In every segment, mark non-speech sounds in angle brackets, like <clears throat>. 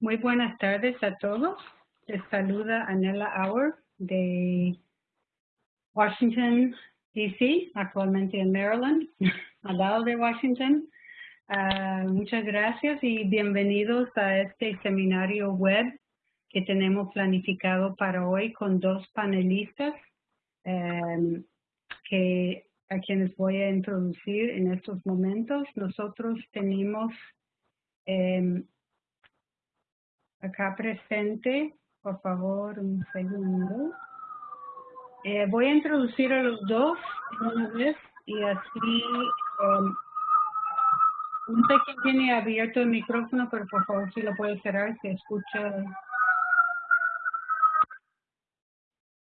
Muy buenas tardes a todos. Les saluda Anela Auer de Washington, D.C., actualmente en Maryland, <laughs> al lado de Washington. Ah, muchas gracias y bienvenidos a este seminario web que tenemos planificado para hoy con dos panelistas em, que a quienes voy a introducir en estos momentos. Nosotros tenemos em, acá presente, por favor, un segundo. Eh, voy a introducir a los dos una vez y así um, un que tiene abierto el micrófono, pero por favor si lo puede cerrar, se escucha.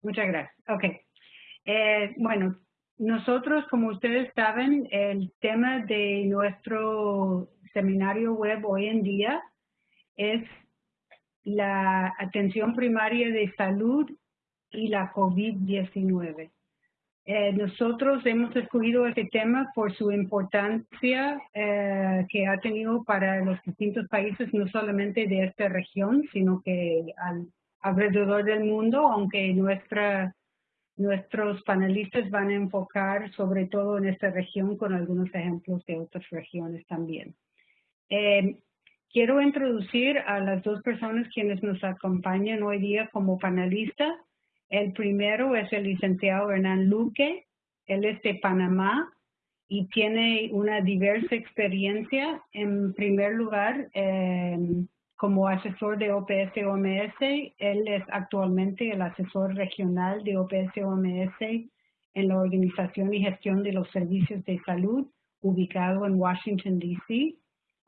Muchas gracias. Ok. Eh, bueno, nosotros, como ustedes saben, el tema de nuestro seminario web hoy en día es la atención primaria de salud y la COVID-19. Eh, nosotros hemos escogido este tema por su importancia eh, que ha tenido para los distintos países, no solamente de esta región, sino que alrededor del mundo, aunque nuestros panelistas van a enfocar sobre todo en esta región con algunos ejemplos de otras regiones también. Eh, quiero introducir a las dos personas quienes nos acompañan hoy día como panelistas. El primero es el licenciado Hernán Luque. Él es de Panamá y tiene una diversa experiencia. En primer lugar, em, como asesor de OPS-OMS, él es actualmente el asesor regional de OPS-OMS en la Organización y Gestión de los Servicios de Salud, ubicado en Washington, D.C.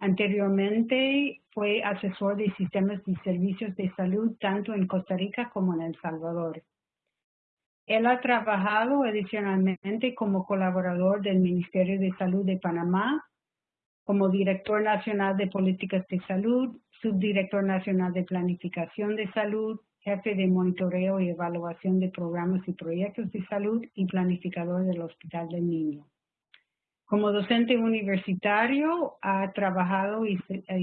Anteriormente fue asesor de sistemas y servicios de salud tanto en Costa Rica como en El Salvador. Él ha trabajado adicionalmente como colaborador del Ministerio de Salud de Panamá, como director nacional de políticas de salud, subdirector nacional de planificación de salud, jefe de monitoreo y evaluación de programas y proyectos de salud y planificador del Hospital del Niño. Como docente universitario ha trabajado y,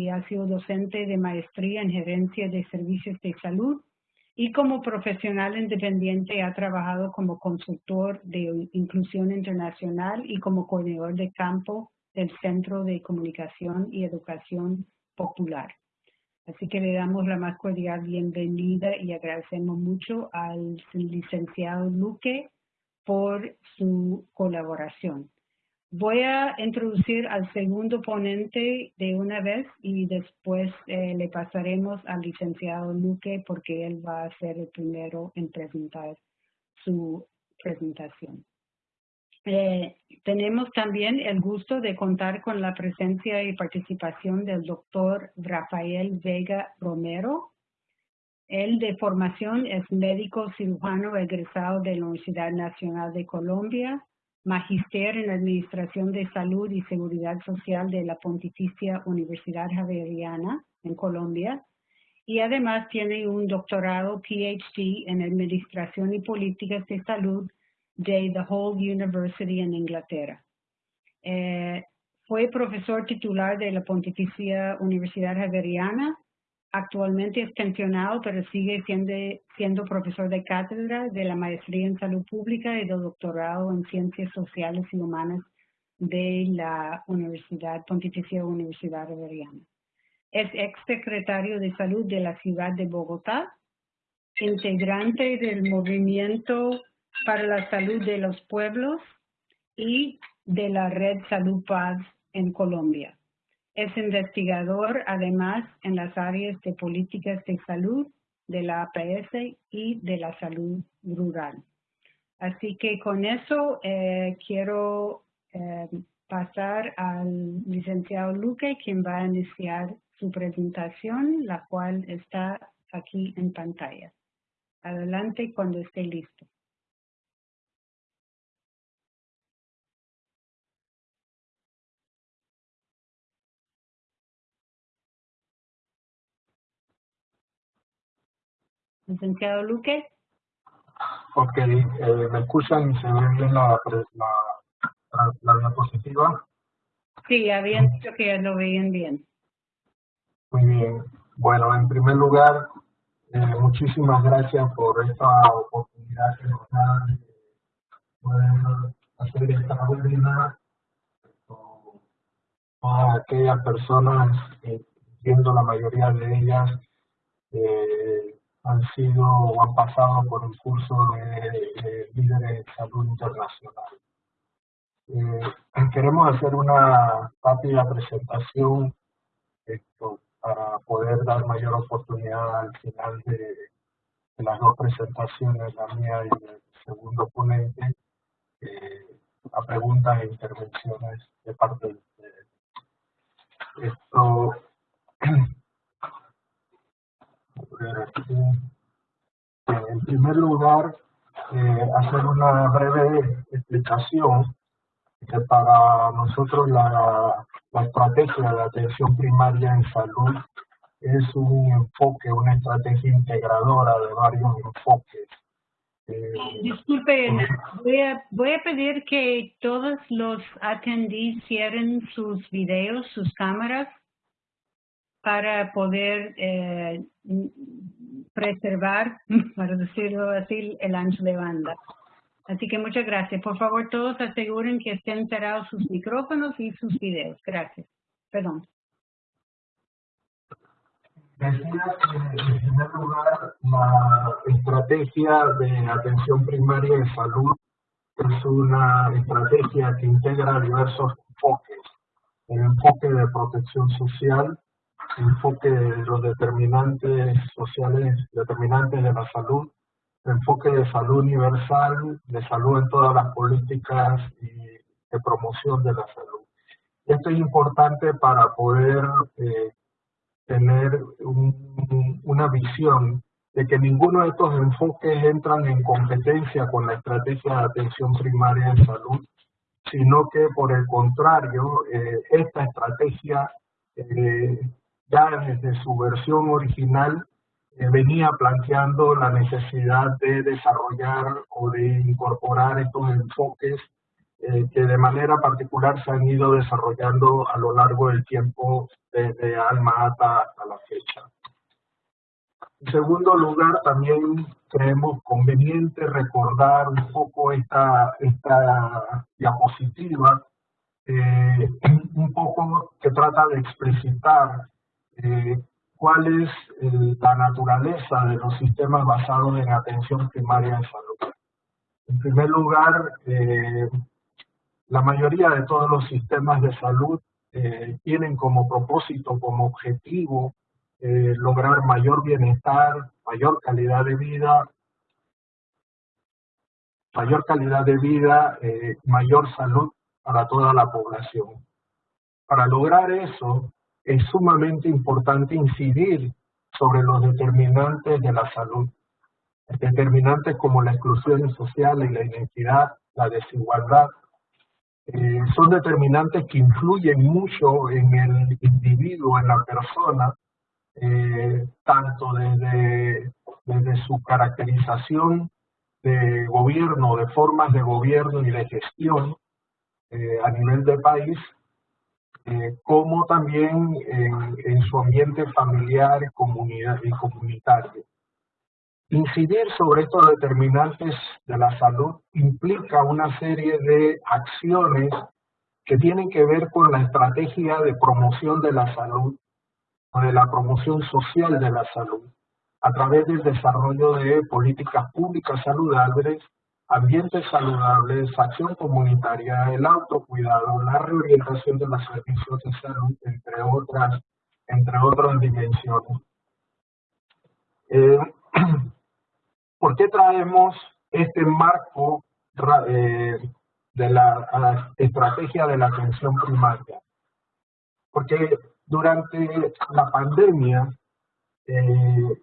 ha sido docente de maestría en gerencia de servicios de salud y como profesional independiente ha trabajado como consultor de inclusión internacional y como coordinador de campo del Centro de Comunicación y Educación Popular. Así que le damos la más cordial bienvenida y agradecemos mucho al licenciado Luque por su colaboración. Voy a introducir al segundo ponente de una vez y después eh, le pasaremos al licenciado Luque porque él va a ser el primero en presentar su presentación. Eh, tenemos también el gusto de contar con la presencia y participación del doctor Rafael Vega Romero. Él de formación es médico cirujano egresado de la Universidad Nacional de Colombia, Magister en Administración de Salud y Seguridad Social de la Pontificia Universidad Javeriana en Colombia y además tiene un doctorado PhD en Administración y Políticas de Salud de The Whole University en Inglaterra. Eh, fue profesor titular de la Pontificia Universidad Javeriana Actualmente es pensionado, pero sigue siendo, profesor de cátedra de la maestría en salud pública y de doctorado en ciencias sociales y humanas de la Universidad Pontificia Universidad Riveriana. Es ex secretario de salud de la ciudad de Bogotá, integrante del movimiento para la salud de los pueblos y de la red Salud Paz en Colombia. Es investigador además en las áreas de políticas de salud, de la APS y de la salud rural. Así que con eso eh, quiero eh, pasar al licenciado Luque, quien va a iniciar su presentación, la cual está aquí en pantalla. Adelante cuando esté listo. Licenciado Luque. Ok, eh, ¿me escuchan y se ve bien la, la, la, diapositiva? Sí, habían dicho que lo veían bien. Muy bien. Bueno, en primer lugar, eh, muchísimas gracias por esta oportunidad que nos da de poder hacer esta webinar a aquellas personas, entiendo la mayoría de ellas, eh, han sido o han pasado por un curso de, líderes de salud internacional. Eh, queremos hacer una rápida presentación esto, para poder dar mayor oportunidad al final de, las dos presentaciones, la mía y el segundo ponente, eh, a preguntas e intervenciones de parte de ustedes. Esto, <clears throat> en primer lugar, eh, hacer una breve explicación que para nosotros la, la estrategia de atención primaria en salud es un enfoque, una estrategia integradora de varios enfoques. Eh, Disculpe, voy a, voy a pedir que todos los atendís cierren sus videos, sus cámaras, para poder eh, preservar, <laughs> para decirlo así, el ancho de banda. Así que muchas gracias. Por favor, todos aseguren que estén cerrados sus micrófonos y sus videos. Gracias. Perdón. Decía que, en primer lugar, la estrategia de atención primaria en salud es una estrategia que integra diversos enfoques. El enfoque de protección social, enfoque de los determinantes sociales, determinantes de la salud, enfoque de salud universal, de salud en todas las políticas y de promoción de la salud. Esto es importante para poder eh, tener una visión de que ninguno de estos enfoques entran en competencia con la estrategia de atención primaria en salud, sino que por el contrario, eh, esta estrategia eh, ya desde su versión original eh, venía planteando la necesidad de desarrollar o de incorporar estos enfoques eh, que de manera particular se han ido desarrollando a lo largo del tiempo desde Alma Ata hasta la fecha. En segundo lugar, también creemos conveniente recordar un poco esta, esta diapositiva, eh, un poco que trata de explicitar cuál es la naturaleza de los sistemas basados en atención primaria en salud. En primer lugar, eh, la mayoría de todos los sistemas de salud eh, tienen como propósito, como objetivo, eh, lograr mayor bienestar, mayor calidad de vida, mayor calidad de vida, mayor salud para toda la población. Para lograr eso, es sumamente importante incidir sobre los determinantes de la salud. Determinantes como la exclusión social y la identidad, la desigualdad, eh, son determinantes que influyen mucho en el individuo, en la persona, eh, tanto desde, desde su caracterización de gobierno, de formas de gobierno y de gestión eh, a nivel de país, eh, como también en, su ambiente familiar comunidad, y comunitario. Incidir sobre estos determinantes de la salud implica una serie de acciones que tienen que ver con la estrategia de promoción de la salud o de la promoción social de la salud a través del desarrollo de políticas públicas saludables ambientes saludables, acción comunitaria, el autocuidado, la reorientación de los servicios de salud, entre otras, entre otras dimensiones. Eh, <clears throat> ¿Por qué traemos este marco eh, de la, estrategia de la atención primaria? Porque durante la pandemia, eh,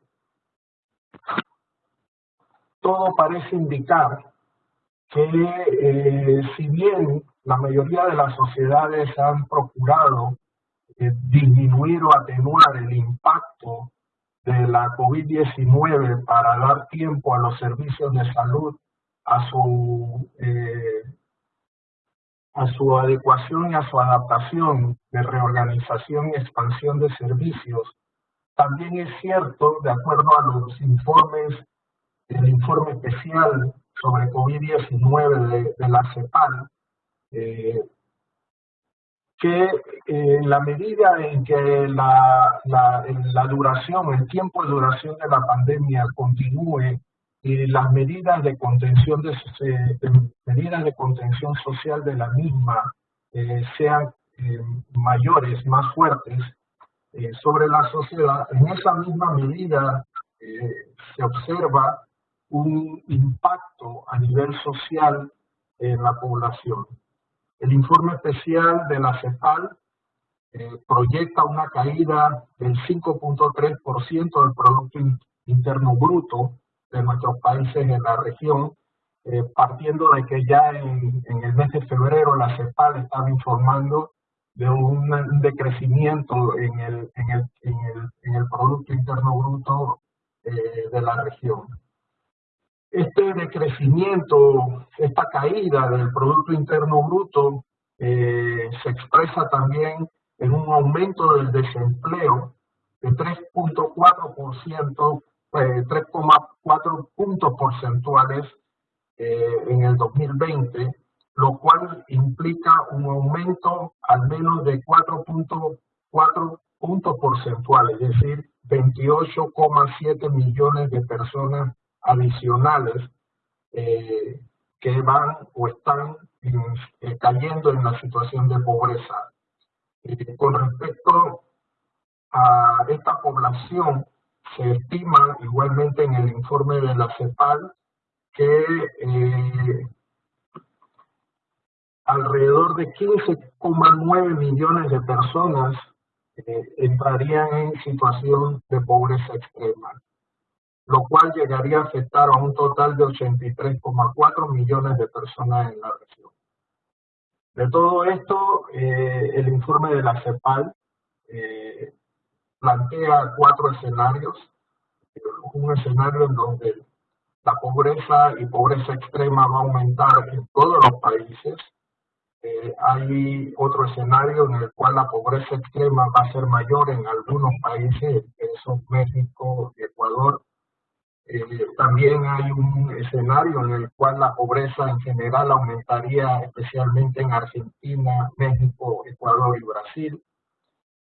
todo parece indicar que eh, si bien la mayoría de las sociedades han procurado eh, disminuir o atenuar el impacto de la COVID-19 para dar tiempo a los servicios de salud a su, eh, a su adecuación y a su adaptación de reorganización y expansión de servicios también es cierto, de acuerdo a los informes, el informe especial sobre COVID-19 de, la CEPAL, eh, que en la medida en que la, la, duración, el tiempo de duración de la pandemia continúe y las medidas de contención de, medidas de contención social de la misma eh, sean eh, mayores, más fuertes eh, sobre la sociedad, en esa misma medida se observa un impacto a nivel social en la población. El informe especial de la CEPAL eh, proyecta una caída del 5.3% del Producto Interno Bruto de nuestros países en la región, eh, partiendo de que ya en, el mes de febrero la CEPAL estaba informando de un decrecimiento en el, Producto Interno Bruto eh, de la región. Este decrecimiento, esta caída del Producto Interno Bruto eh, se expresa también en un aumento del desempleo de 3.4%, 3,4 eh, puntos porcentuales eh, en el 2020, lo cual implica un aumento al menos de 4.4 puntos porcentuales, es decir, 28,7 millones de personas adicionales eh, que van o están eh, cayendo en la situación de pobreza. Eh, con respecto a esta población, se estima igualmente en el informe de la CEPAL que alrededor de 15,9 millones de personas entrarían en situación de pobreza extrema lo cual llegaría a afectar a un total de 83,4 millones de personas en la región. De todo esto, eh, el informe de la CEPAL eh, plantea cuatro escenarios. Un escenario en donde la pobreza y pobreza extrema va a aumentar en todos los países. Eh, hay otro escenario en el cual la pobreza extrema va a ser mayor en algunos países, eso México, Ecuador, eh, también hay un escenario en el cual la pobreza en general aumentaría especialmente en Argentina, México, Ecuador y Brasil.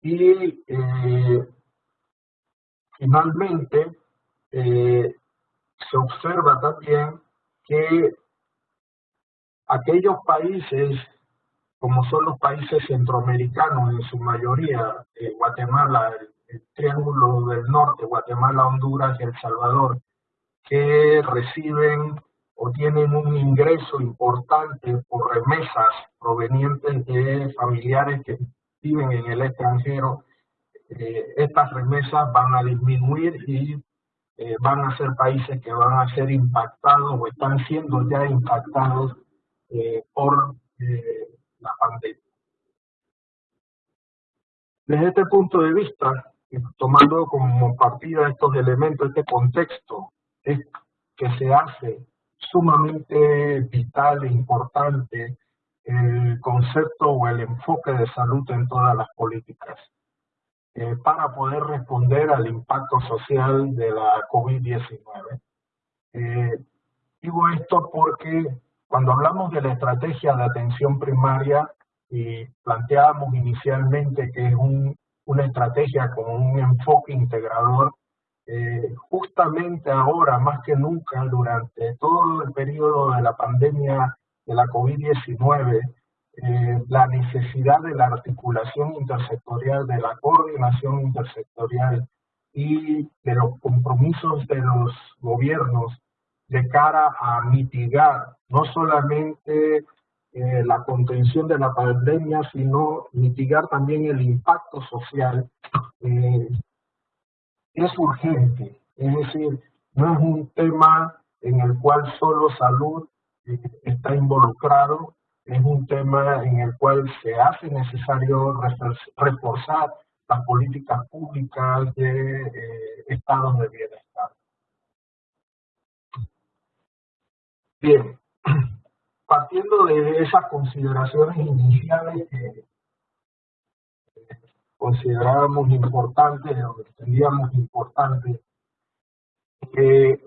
Y eh, finalmente eh, se observa también que aquellos países, como son los países centroamericanos en su mayoría, Guatemala, el Triángulo del Norte, Guatemala, Honduras y El Salvador, que reciben o tienen un ingreso importante por remesas provenientes de familiares que viven en el extranjero, eh, estas remesas van a disminuir y eh, van a ser países que van a ser impactados o están siendo ya impactados eh, por la pandemia. Desde este punto de vista, tomando como partida estos elementos, este contexto, es que se hace sumamente vital e importante el concepto o el enfoque de salud en todas las políticas eh, para poder responder al impacto social de la COVID-19. Eh, digo esto porque cuando hablamos de la estrategia de atención primaria y planteábamos inicialmente que es un una estrategia con un enfoque integrador, eh, justamente ahora, más que nunca, durante todo el periodo de la pandemia de la COVID-19, eh, la necesidad de la articulación intersectorial, de la coordinación intersectorial y de los compromisos de los gobiernos de cara a mitigar no solamente eh, la contención de la pandemia, sino mitigar también el impacto social, eh, es urgente. Es decir, no es un tema en el cual solo salud eh, está involucrado, es un tema en el cual se hace necesario reforzar las políticas públicas de estados de bienestar. Bien, partiendo de esas consideraciones iniciales que considerábamos importante o entendíamos importante que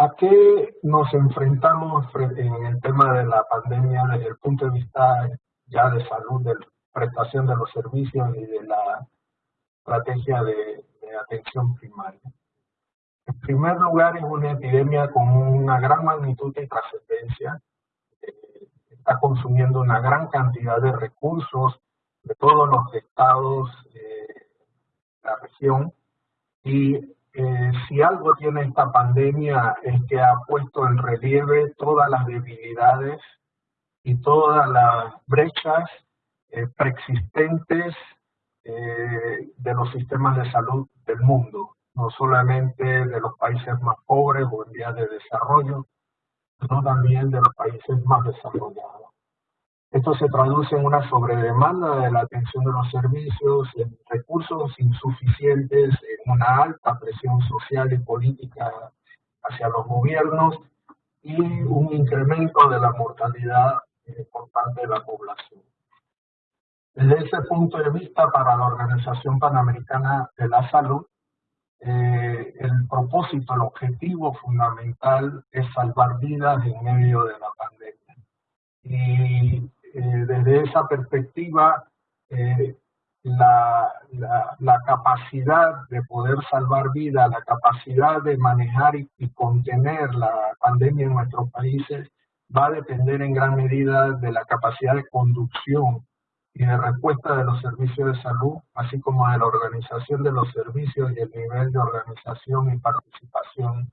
¿A qué nos enfrentamos en el tema de la pandemia desde el punto de vista ya de salud, de prestación de los servicios y de la estrategia de, atención primaria? En primer lugar, es una epidemia con una gran magnitud de trascendencia, eh, está consumiendo una gran cantidad de recursos de todos los estados eh, de la región. Y eh, si algo tiene esta pandemia es que ha puesto en relieve todas las debilidades y todas las brechas eh, preexistentes eh, de los sistemas de salud del mundo, no solamente de los países más pobres o en vías de desarrollo, sino también de los países más desarrollados. Esto se traduce en una sobredemanda de la atención de los servicios, en recursos insuficientes, en una alta presión social y política hacia los gobiernos y un incremento de la mortalidad por parte de la población. Desde ese punto de vista, para la Organización Panamericana de la Salud, eh, el propósito, el objetivo fundamental es salvar vidas en medio de la pandemia. Y eh, desde esa perspectiva, eh, la, la, capacidad de poder salvar vidas, la capacidad de manejar y, contener la pandemia en nuestros países va a depender en gran medida de la capacidad de conducción y de respuesta de los servicios de salud, así como de la organización de los servicios y el nivel de organización y participación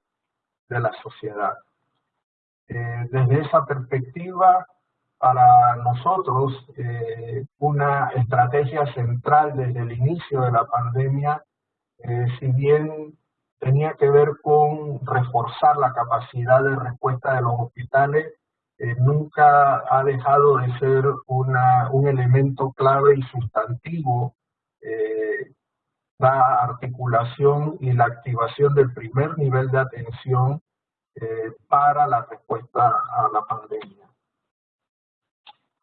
de la sociedad. Eh, desde esa perspectiva, para nosotros eh, una estrategia central desde el inicio de la pandemia, eh, si bien tenía que ver con reforzar la capacidad de respuesta de los hospitales, eh, nunca ha dejado de ser una, un elemento clave y sustantivo la articulación y la activación del primer nivel de atención para la respuesta a la pandemia.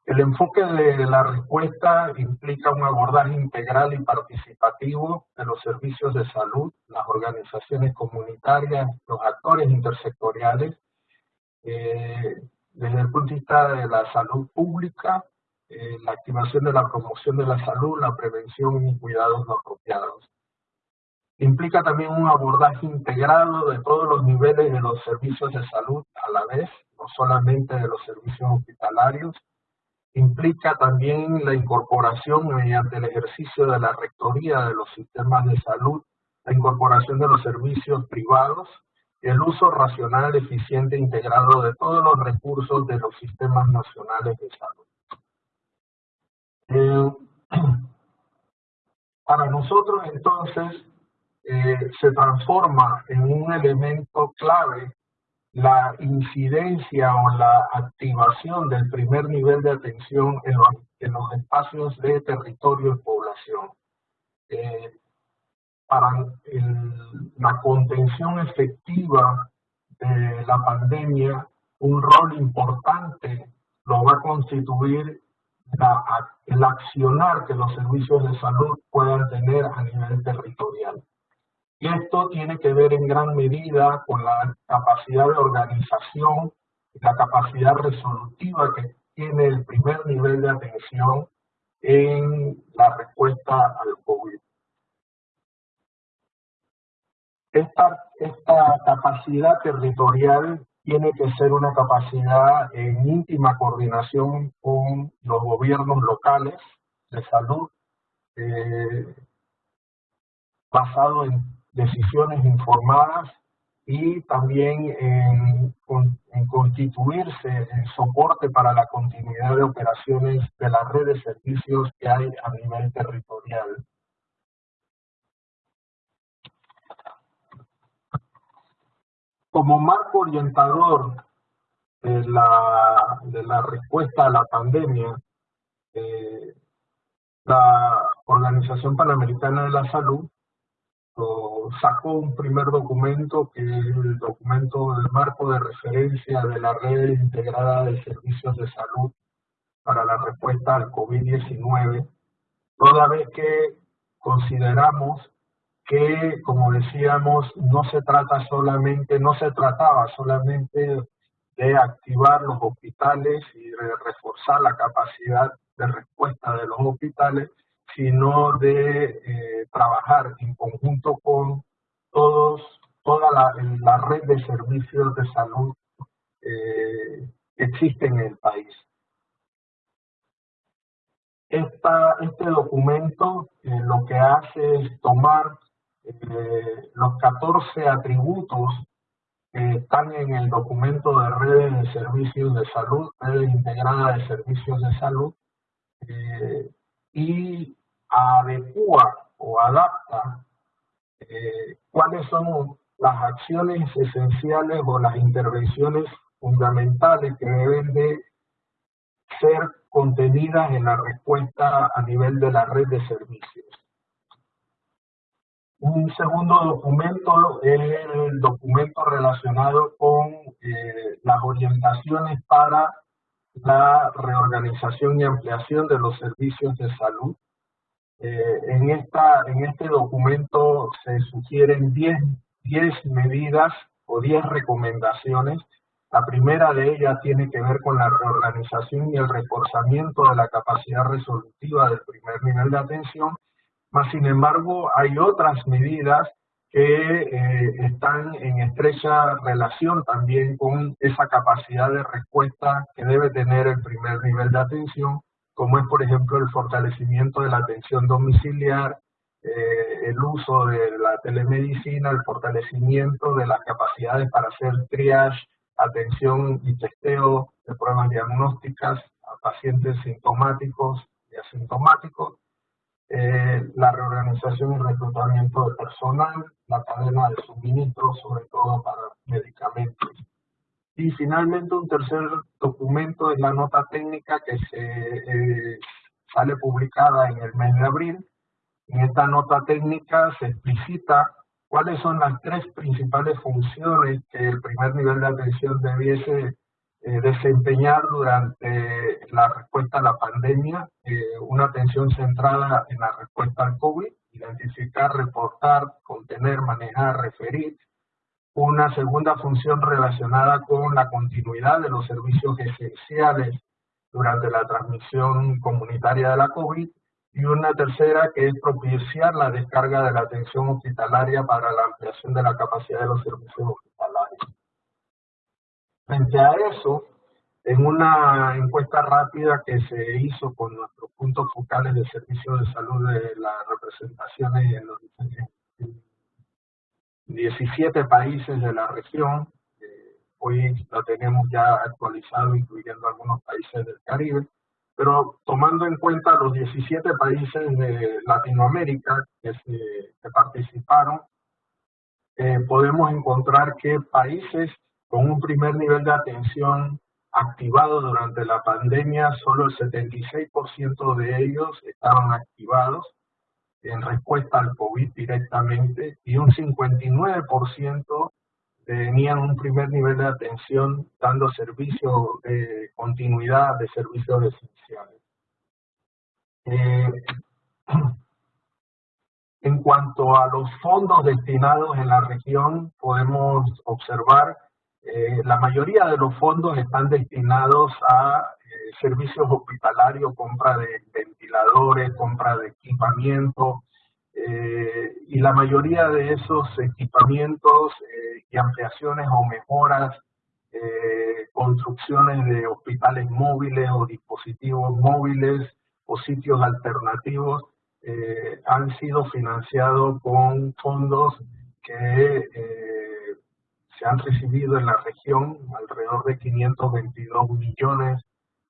El enfoque de la respuesta implica un abordaje integral y participativo de los servicios de salud, las organizaciones comunitarias, los actores intersectoriales, eh, desde el punto de vista de la salud pública, eh, la activación de la promoción de la salud, la prevención y cuidados no apropiados. Implica también un abordaje integrado de todos los niveles de los servicios de salud a la vez, no solamente de los servicios hospitalarios, implica también la incorporación mediante el ejercicio de la rectoría de los sistemas de salud, la incorporación de los servicios privados, el uso racional, eficiente e integrado de todos los recursos de los sistemas nacionales de salud. Eh, <clears throat> para nosotros entonces eh, se transforma en un elemento clave la incidencia o la activación del primer nivel de atención en los, espacios de territorio y población. Eh, para la contención efectiva de la pandemia, un rol importante lo va a constituir el accionar que los servicios de salud puedan tener a nivel territorial. Y esto tiene que ver en gran medida con la capacidad de organización y la capacidad resolutiva que tiene el primer nivel de atención en la respuesta al COVID. Esta, capacidad territorial tiene que ser una capacidad en íntima coordinación con los gobiernos locales de salud, eh, basado en decisiones informadas y también en, constituirse en soporte para la continuidad de operaciones de la red de servicios que hay a nivel territorial. Como marco orientador de la, respuesta a la pandemia, eh, la Organización Panamericana de la Salud sacó un primer documento que es el documento del marco de referencia de la red integrada de servicios de salud para la respuesta al COVID-19 toda vez que consideramos que, como decíamos, no se trata solamente, no se trataba solamente de activar los hospitales y de reforzar la capacidad de respuesta de los hospitales, sino de eh, trabajar en conjunto con todos, toda la, red de servicios de salud eh, que existe en el país. Este documento eh, lo que hace es tomar los 14 atributos que están en el documento de redes de servicios de salud, redes integrada de servicios de salud, eh, y adecua o adapta eh, cuáles son las acciones esenciales o las intervenciones fundamentales que deben de ser contenidas en la respuesta a nivel de la red de servicios. Un segundo documento es el documento relacionado con eh, las orientaciones para la reorganización y ampliación de los servicios de salud. Eh, en, esta, en este documento se sugieren 10, 10 medidas o 10 recomendaciones. La primera de ellas tiene que ver con la reorganización y el reforzamiento de la capacidad resolutiva del primer nivel de atención más sin embargo, hay otras medidas que eh, están en estrecha relación también con esa capacidad de respuesta que debe tener el primer nivel de atención, como es, por ejemplo, el fortalecimiento de la atención domiciliar, eh, el uso de la telemedicina, el fortalecimiento de las capacidades para hacer triage, atención y testeo de pruebas diagnósticas a pacientes sintomáticos y asintomáticos, eh, la reorganización y reclutamiento de personal, la cadena de suministro, sobre todo para medicamentos. Y finalmente un tercer documento es la nota técnica que se eh, sale publicada en el mes de abril. En esta nota técnica se explicita cuáles son las tres principales funciones que el primer nivel de atención debiese eh, desempeñar durante la respuesta a la pandemia eh, una atención centrada en la respuesta al COVID, identificar, reportar, contener, manejar, referir. Una segunda función relacionada con la continuidad de los servicios esenciales durante la transmisión comunitaria de la COVID. Y una tercera que es propiciar la descarga de la atención hospitalaria para la ampliación de la capacidad de los servicios. Frente a eso, en una encuesta rápida que se hizo con nuestros puntos focales de servicio de salud de las representaciones en los 17 países de la región, eh, hoy lo tenemos ya actualizado incluyendo algunos países del Caribe, pero tomando en cuenta los 17 países de Latinoamérica que, participaron, eh, podemos encontrar que países con un primer nivel de atención activado durante la pandemia, solo el 76% de ellos estaban activados en respuesta al COVID directamente y un 59% tenían un primer nivel de atención dando servicio de continuidad de servicios esenciales. Eh, <clears throat> en cuanto a los fondos destinados en la región, podemos observar eh, la mayoría de los fondos están destinados a eh, servicios hospitalarios, compra de ventiladores, compra de equipamiento, eh, y la mayoría de esos equipamientos y ampliaciones o mejoras, construcciones de hospitales móviles o dispositivos móviles o sitios alternativos, han sido financiados con fondos que se han recibido en la región alrededor de 522 millones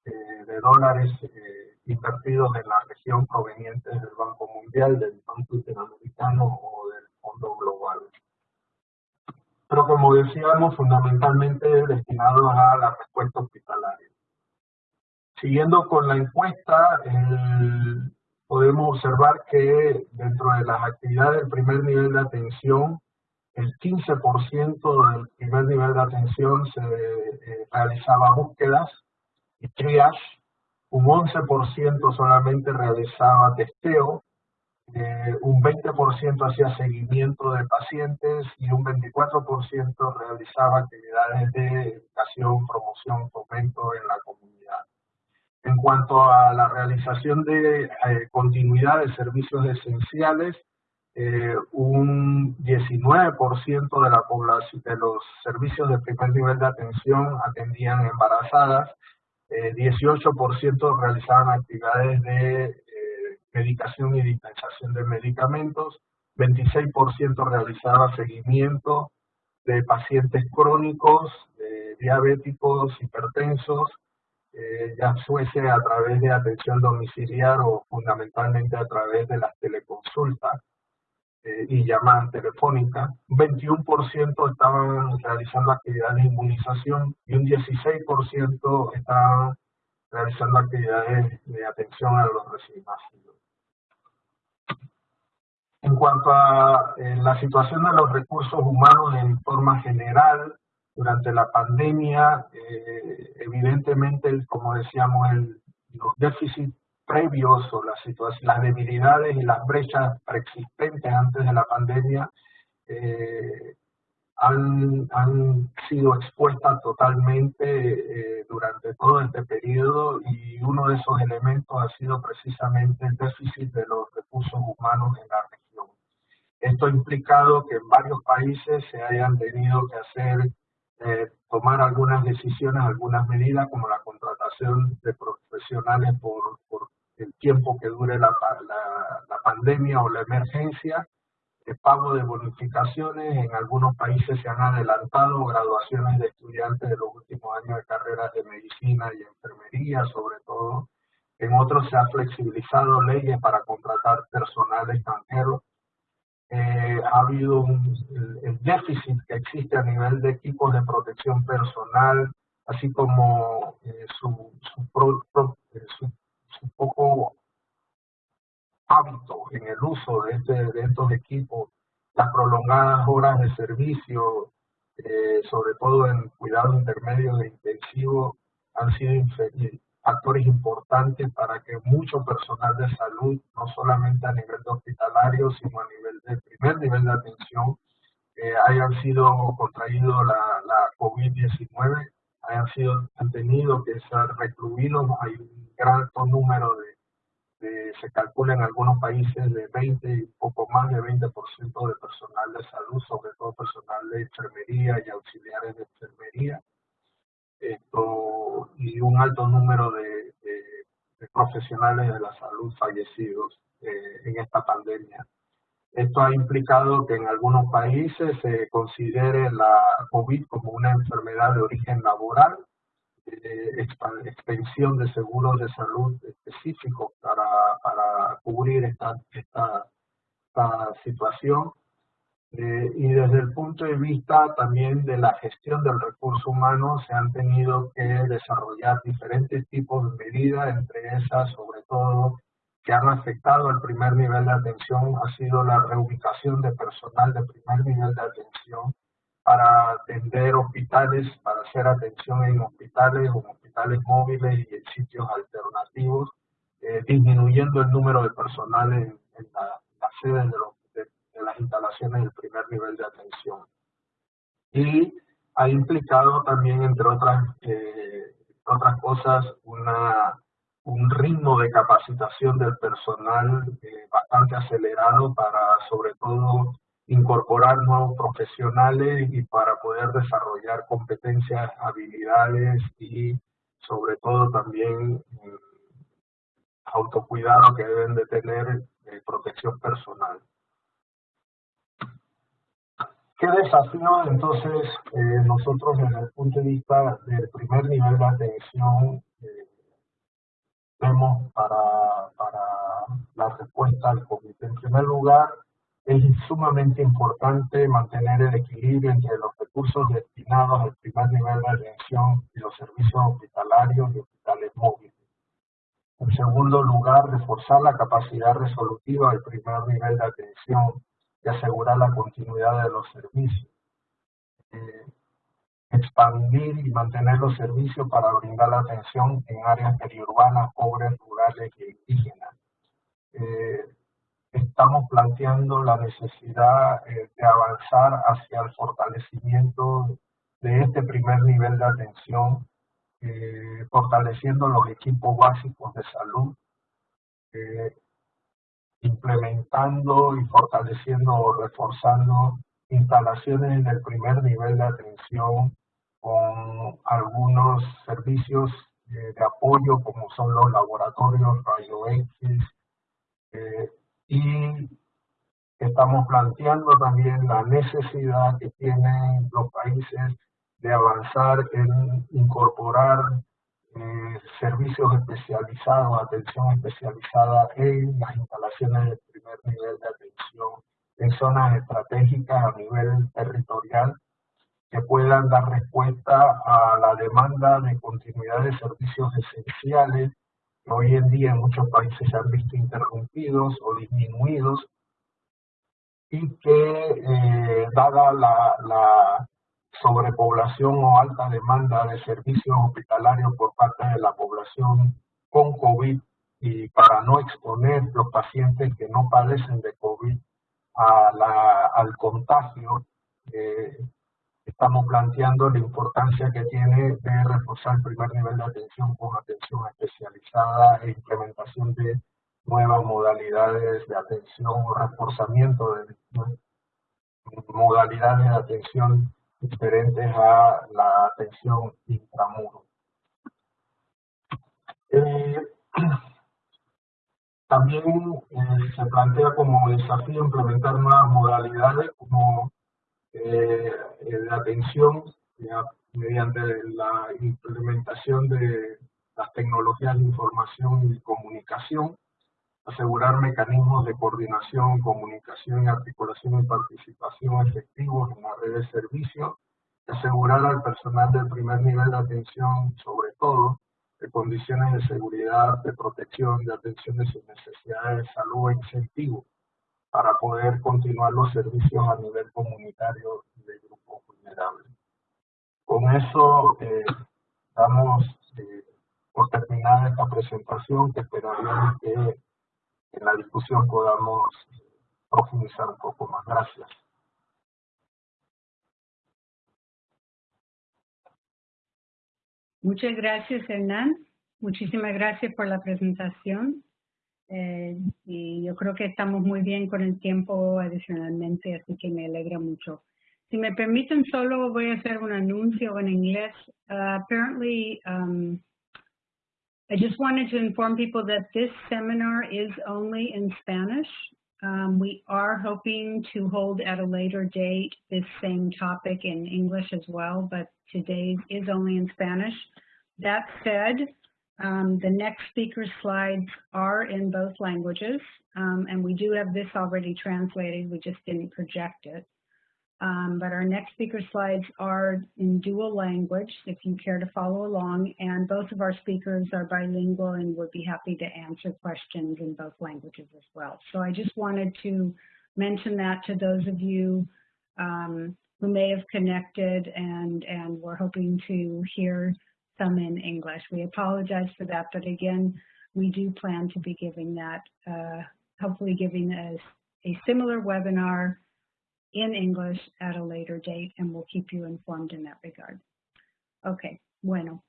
eh, de dólares eh, invertidos en la región provenientes del Banco Mundial, del Banco Interamericano o del Fondo Global. Pero como decíamos, fundamentalmente destinados a la respuesta hospitalaria. Siguiendo con la encuesta, podemos observar que dentro de las actividades del primer nivel de atención, el 15% del primer nivel de atención se eh, realizaba búsquedas y triage, un 11% solamente realizaba testeo, eh, un 20% hacía seguimiento de pacientes y un 24% realizaba actividades de educación, promoción, fomento en la comunidad. En cuanto a la realización de eh, continuidad de servicios esenciales, eh, un 19% de la población de los servicios de primer nivel de atención atendían embarazadas, 18% realizaban actividades de medicación y dispensación de medicamentos, 26% realizaba seguimiento de pacientes crónicos, diabéticos, hipertensos, eh, ya fuese a través de atención domiciliar o fundamentalmente a través de las teleconsultas eh, y llamadas telefónicas. 21% estaban realizando actividades de inmunización y un 16% estaban realizando actividades de atención a los recién nacidos. En cuanto a eh, la situación de los recursos humanos en forma general, durante la pandemia, eh, evidentemente, como decíamos, el, los déficits previos o las, las debilidades y las brechas preexistentes antes de la pandemia eh, han, han, sido expuestas totalmente durante todo este periodo y uno de esos elementos ha sido precisamente el déficit de los recursos humanos en la esto ha implicado que en varios países se hayan tenido que hacer, eh, tomar algunas decisiones, algunas medidas, como la contratación de profesionales por, el tiempo que dure la, la, pandemia o la emergencia, el pago de bonificaciones, en algunos países se han adelantado graduaciones de estudiantes de los últimos años de carreras de medicina y enfermería, sobre todo. En otros se ha flexibilizado leyes para contratar personal extranjero eh, ha habido un, el, déficit que existe a nivel de equipos de protección personal, así como eh, su, eh, su, poco hábito en el uso de, este, de estos equipos, las prolongadas horas de servicio, sobre todo en cuidado intermedio e intensivo, han sido factores importantes para que mucho personal de salud, no solamente a nivel hospitalario, sino a nivel de primer nivel de atención, eh, hayan sido contraídos la, la COVID-19, hayan sido, han tenido que ser recluidos, hay un gran número de, se calcula en algunos países de 20 y poco más de 20% de personal de salud, sobre todo personal de enfermería y auxiliares de enfermería, esto, y un alto número de, profesionales de la salud fallecidos eh, en esta pandemia. Esto ha implicado que en algunos países se considere la COVID como una enfermedad de origen laboral, eh, extensión de seguros de salud específicos para, cubrir esta situación eh, y desde el punto de vista también de la gestión del recurso humano se han tenido que desarrollar diferentes tipos de medidas, entre esas sobre todo que han afectado al primer nivel de atención ha sido la reubicación de personal de primer nivel de atención para atender hospitales, para hacer atención en hospitales o hospitales móviles y en sitios alternativos, eh, disminuyendo el número de personal en, las sedes de los las instalaciones del primer nivel de atención. Y ha implicado también, entre otras, eh, otras cosas, un ritmo de capacitación del personal eh, bastante acelerado para, sobre todo, incorporar nuevos profesionales y para poder desarrollar competencias, habilidades y, sobre todo, también eh, autocuidado que deben de tener protección personal. ¿Qué desafío entonces eh, nosotros desde el punto de vista del primer nivel de atención eh, vemos para, para la respuesta al COVID? En primer lugar, es sumamente importante mantener el equilibrio entre los recursos destinados al primer nivel de atención y los servicios hospitalarios y hospitales móviles. En segundo lugar, reforzar la capacidad resolutiva del primer nivel de atención y asegurar la continuidad de los servicios. Eh, expandir y mantener los servicios para brindar la atención en áreas periurbanas, pobres, rurales e indígenas. Eh, estamos planteando la necesidad eh, de avanzar hacia el fortalecimiento de este primer nivel de atención, fortaleciendo los equipos básicos de salud, implementando y fortaleciendo o reforzando instalaciones en el primer nivel de atención con algunos servicios eh, de apoyo como son los laboratorios rayo X eh, y estamos planteando también la necesidad que tienen los países de avanzar en incorporar servicios especializados, atención especializada en las instalaciones del primer nivel de atención en zonas estratégicas a nivel territorial que puedan dar respuesta a la demanda de continuidad de servicios esenciales que hoy en día en muchos países se han visto interrumpidos o disminuidos y que eh, dada la sobrepoblación o alta demanda de servicios hospitalarios por parte de la población con COVID y para no exponer los pacientes que no padecen de COVID al contagio, eh, estamos planteando la importancia que tiene de reforzar el primer nivel de atención con atención especializada e implementación de nuevas modalidades de atención o reforzamiento de modalidades de atención diferentes a la atención intramuro. Eh, <clears throat> también eh, se plantea como desafío implementar nuevas modalidades como eh, de atención mediante la implementación de las tecnologías de información y comunicación, asegurar mecanismos de coordinación, comunicación y articulación y participación efectivos en la red de servicios, asegurar al personal del primer nivel de atención, sobre todo, de condiciones de seguridad, de protección, de atención de sus necesidades de salud e incentivos para poder continuar los servicios a nivel comunitario de grupos vulnerables. Con eso eh, damos eh, por terminada esta presentación que esperaríamos que en la discusión podamos profundizar un poco más. Gracias. Muchas gracias, Hernán. Muchísimas gracias por la presentación. Eh, y yo creo que estamos muy bien con el tiempo adicionalmente, así que me alegra mucho. Si me permiten, solo voy a hacer un anuncio en inglés. Uh, apparently, um, I just wanted to inform people that this seminar is only in Spanish. Um, we are hoping to hold at a later date this same topic in English as well, but today is only in Spanish. That said, um, the next speaker's slides are in both languages, um, and we do have this already translated, we just didn't project it. Um, but our next speaker slides are in dual language, if you care to follow along, and both of our speakers are bilingual and would be happy to answer questions in both languages as well. So I just wanted to mention that to those of you um, who may have connected and, and we're hoping to hear some in English. We apologize for that, but again, we do plan to be giving that, uh, hopefully giving a, a similar webinar in English at a later date, and we'll keep you informed in that regard. Ok, bueno.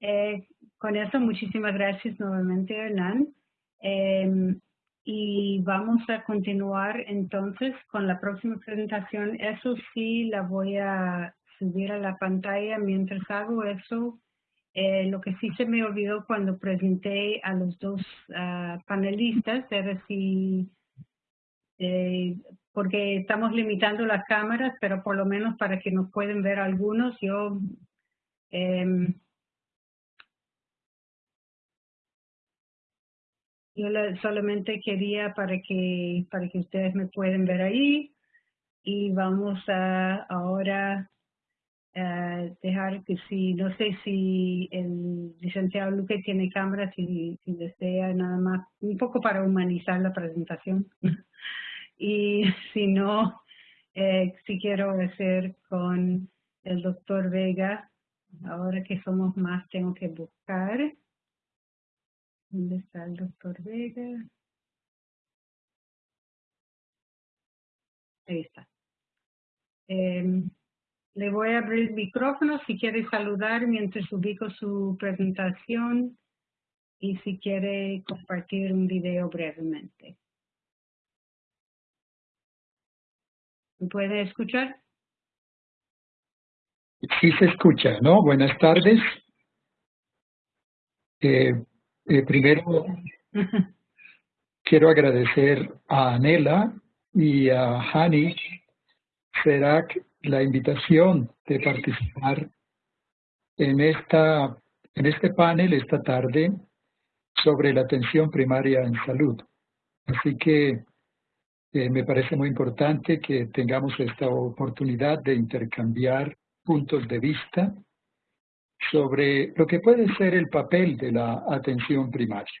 Eh, con eso, muchísimas gracias nuevamente, Hernán. Eh, y vamos a continuar entonces con la próxima presentación. Eso sí, la voy a subir a la pantalla. Mientras hago eso, eh, lo que sí se me olvidó cuando presenté a los dos uh, panelistas era si, eh, porque estamos limitando las cámaras, pero por lo menos para que nos pueden ver algunos, yo eh, yo solamente quería para que para que ustedes me pueden ver ahí y vamos a ahora eh, dejar que si, no sé si el licenciado Luque tiene cámara, si, si desea nada más, un poco para humanizar la presentación. <laughs> y <laughs> si no, eh, si quiero hacer con el doctor Vega. Ahora que somos más, tengo que buscar. ¿Dónde está el doctor Vega? Ahí está. Em, le voy a abrir el micrófono si quiere saludar mientras ubico su presentación y si quiere compartir un video brevemente. ¿Me puede escuchar? Sí se escucha, ¿no? Buenas tardes. Eh, eh, primero, quiero agradecer a Anela y a Hani Serac la invitación de participar en, esta, en este panel esta tarde sobre la atención primaria en salud. Así que eh, me parece muy importante que tengamos esta oportunidad de intercambiar puntos de vista sobre lo que puede ser el papel de la atención primaria.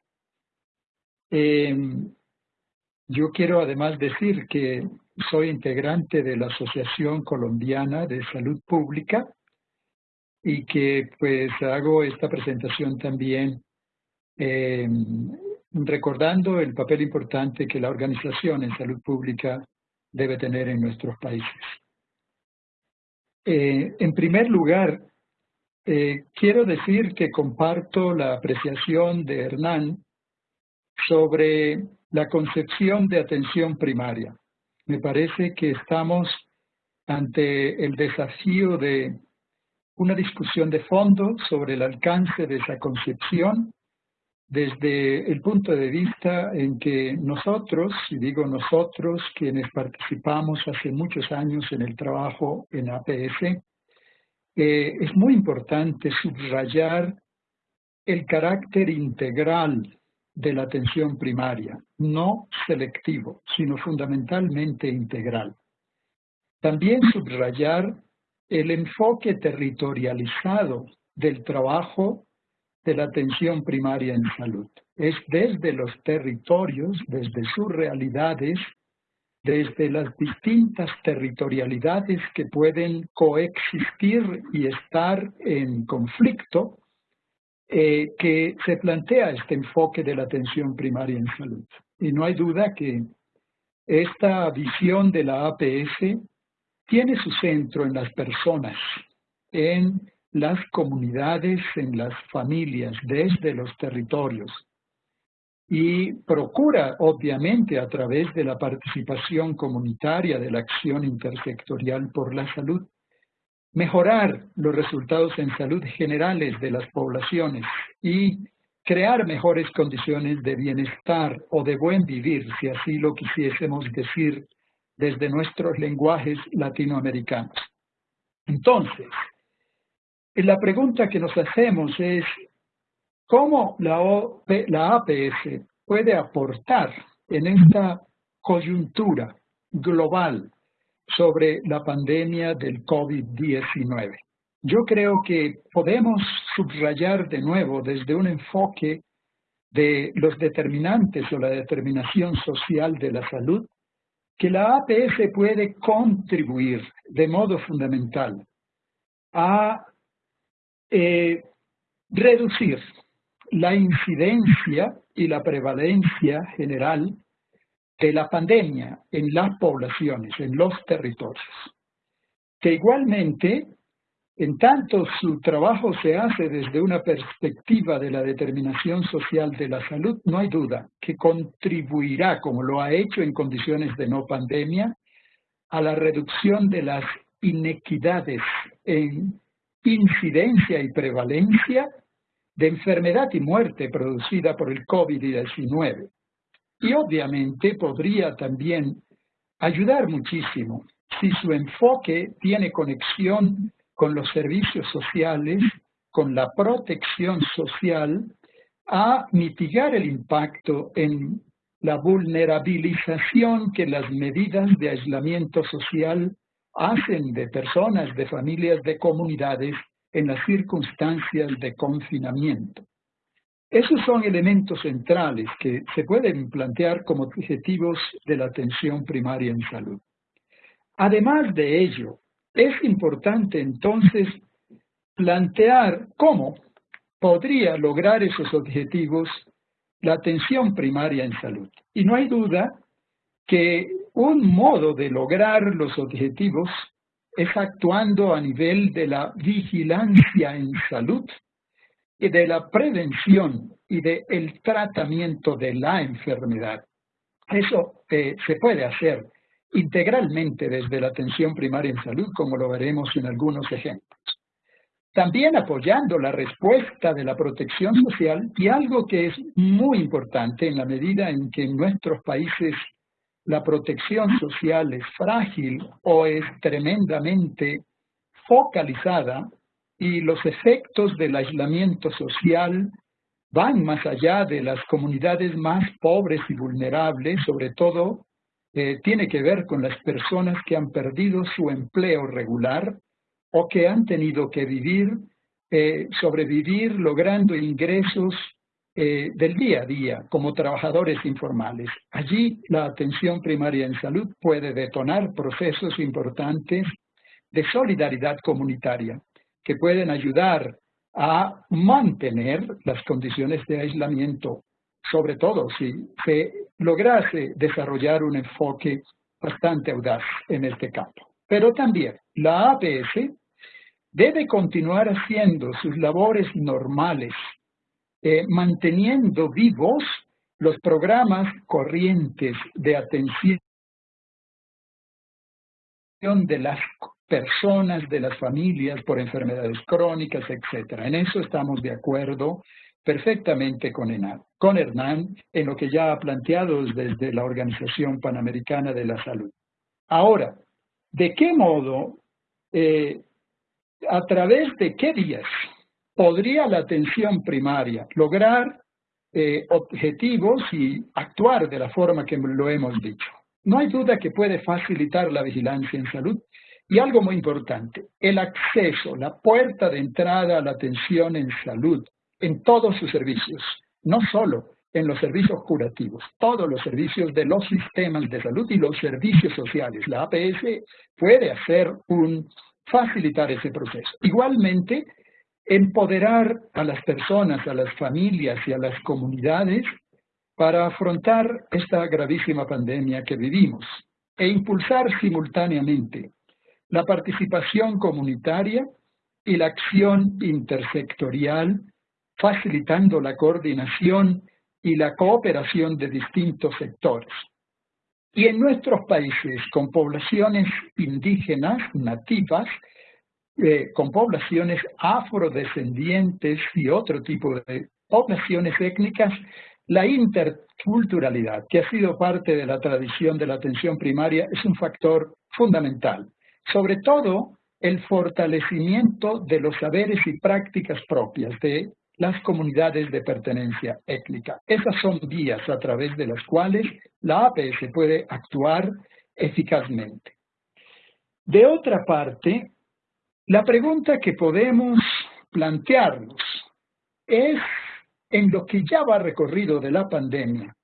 Em, yo quiero además decir que soy integrante de la Asociación Colombiana de Salud Pública y que pues hago esta presentación también em, recordando el papel importante que la organización en salud pública debe tener en nuestros países. Eh, en primer lugar, eh, quiero decir que comparto la apreciación de Hernán sobre la concepción de atención primaria. Me parece que estamos ante el desafío de una discusión de fondo sobre el alcance de esa concepción desde el punto de vista en que nosotros, y digo nosotros, quienes participamos hace muchos años en el trabajo en APS, eh, es muy importante subrayar el carácter integral de la atención primaria, no selectivo, sino fundamentalmente integral. También subrayar el enfoque territorializado del trabajo de la atención primaria en salud. Es desde los territorios, desde sus realidades, desde las distintas territorialidades que pueden coexistir y estar en conflicto, eh, que se plantea este enfoque de la atención primaria en salud. Y no hay duda que esta visión de la APS tiene su centro en las personas, en las comunidades, en las familias, desde los territorios. Y procura, obviamente, a través de la participación comunitaria de la acción intersectorial por la salud, mejorar los resultados en salud generales de las poblaciones y crear mejores condiciones de bienestar o de buen vivir, si así lo quisiésemos decir desde nuestros lenguajes latinoamericanos. Entonces, la pregunta que nos hacemos es, ¿cómo la APS puede aportar en esta coyuntura global sobre la pandemia del COVID-19? Yo creo que podemos subrayar de nuevo desde un enfoque de los determinantes o la determinación social de la salud, que la APS puede contribuir de modo fundamental a eh, reducir la incidencia y la prevalencia general de la pandemia en las poblaciones, en los territorios. Que igualmente, en tanto su trabajo se hace desde una perspectiva de la determinación social de la salud, no hay duda que contribuirá, como lo ha hecho en condiciones de no pandemia, a la reducción de las inequidades en incidencia y prevalencia de enfermedad y muerte producida por el COVID-19. Y obviamente podría también ayudar muchísimo si su enfoque tiene conexión con los servicios sociales, con la protección social, a mitigar el impacto en la vulnerabilización que las medidas de aislamiento social hacen de personas, de familias, de comunidades en las circunstancias de confinamiento. Esos son elementos centrales que se pueden plantear como objetivos de la atención primaria en salud. Además de ello, es importante entonces plantear cómo podría lograr esos objetivos la atención primaria en salud. Y no hay duda que un modo de lograr los objetivos es actuando a nivel de la vigilancia en salud y de la prevención y del el tratamiento de la enfermedad. Eso eh, se puede hacer integralmente desde la atención primaria en salud, como lo veremos en algunos ejemplos. También apoyando la respuesta de la protección social y algo que es muy importante en la medida en que en nuestros países la protección social es frágil o es tremendamente focalizada y los efectos del aislamiento social van más allá de las comunidades más pobres y vulnerables, sobre todo eh, tiene que ver con las personas que han perdido su empleo regular o que han tenido que vivir, eh, sobrevivir logrando ingresos eh, del día a día como trabajadores informales. Allí la atención primaria en salud puede detonar procesos importantes de solidaridad comunitaria que pueden ayudar a mantener las condiciones de aislamiento, sobre todo si se lograse desarrollar un enfoque bastante audaz en este campo. Pero también la APS debe continuar haciendo sus labores normales, eh, manteniendo vivos los programas corrientes de atención de las personas, de las familias por enfermedades crónicas, etc. En eso estamos de acuerdo perfectamente con Hernán, en lo que ya ha planteado desde la Organización Panamericana de la Salud. Ahora, ¿de qué modo, eh, a través de qué días podría la atención primaria lograr eh, objetivos y actuar de la forma que lo hemos dicho? No hay duda que puede facilitar la vigilancia en salud y algo muy importante, el acceso, la puerta de entrada a la atención en salud en todos sus servicios, no solo en los servicios curativos, todos los servicios de los sistemas de salud y los servicios sociales. La APS puede hacer un, facilitar ese proceso. Igualmente, empoderar a las personas, a las familias y a las comunidades para afrontar esta gravísima pandemia que vivimos e impulsar simultáneamente la participación comunitaria y la acción intersectorial, facilitando la coordinación y la cooperación de distintos sectores. Y en nuestros países con poblaciones indígenas nativas, eh, con poblaciones afrodescendientes y otro tipo de poblaciones étnicas, la interculturalidad, que ha sido parte de la tradición de la atención primaria, es un factor fundamental sobre todo el fortalecimiento de los saberes y prácticas propias de las comunidades de pertenencia étnica. Esas son vías a través de las cuales la APS puede actuar eficazmente. De otra parte, la pregunta que podemos plantearnos es, en lo que ya va recorrido de la pandemia,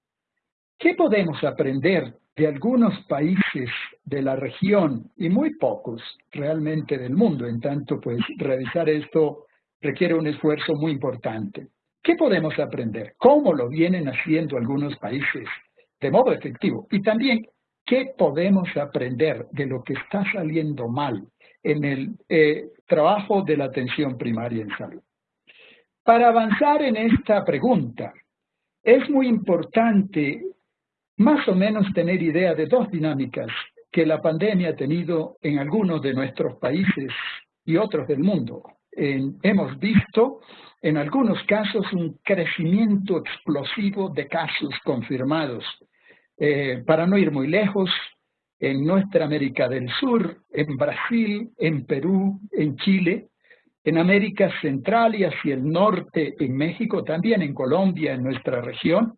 ¿qué podemos aprender de algunos países de la región y muy pocos realmente del mundo. En tanto, pues revisar esto requiere un esfuerzo muy importante. ¿Qué podemos aprender? ¿Cómo lo vienen haciendo algunos países de modo efectivo? Y también, ¿qué podemos aprender de lo que está saliendo mal en el eh, trabajo de la atención primaria en salud? Para avanzar en esta pregunta, es muy importante más o menos tener idea de dos dinámicas que la pandemia ha tenido en algunos de nuestros países y otros del mundo. hemos visto en algunos casos un crecimiento explosivo de casos confirmados. Eh, para no ir muy lejos, en nuestra América del Sur, en Brasil, en Perú, en Chile, en América Central y hacia el norte, en México, también en Colombia, en nuestra región,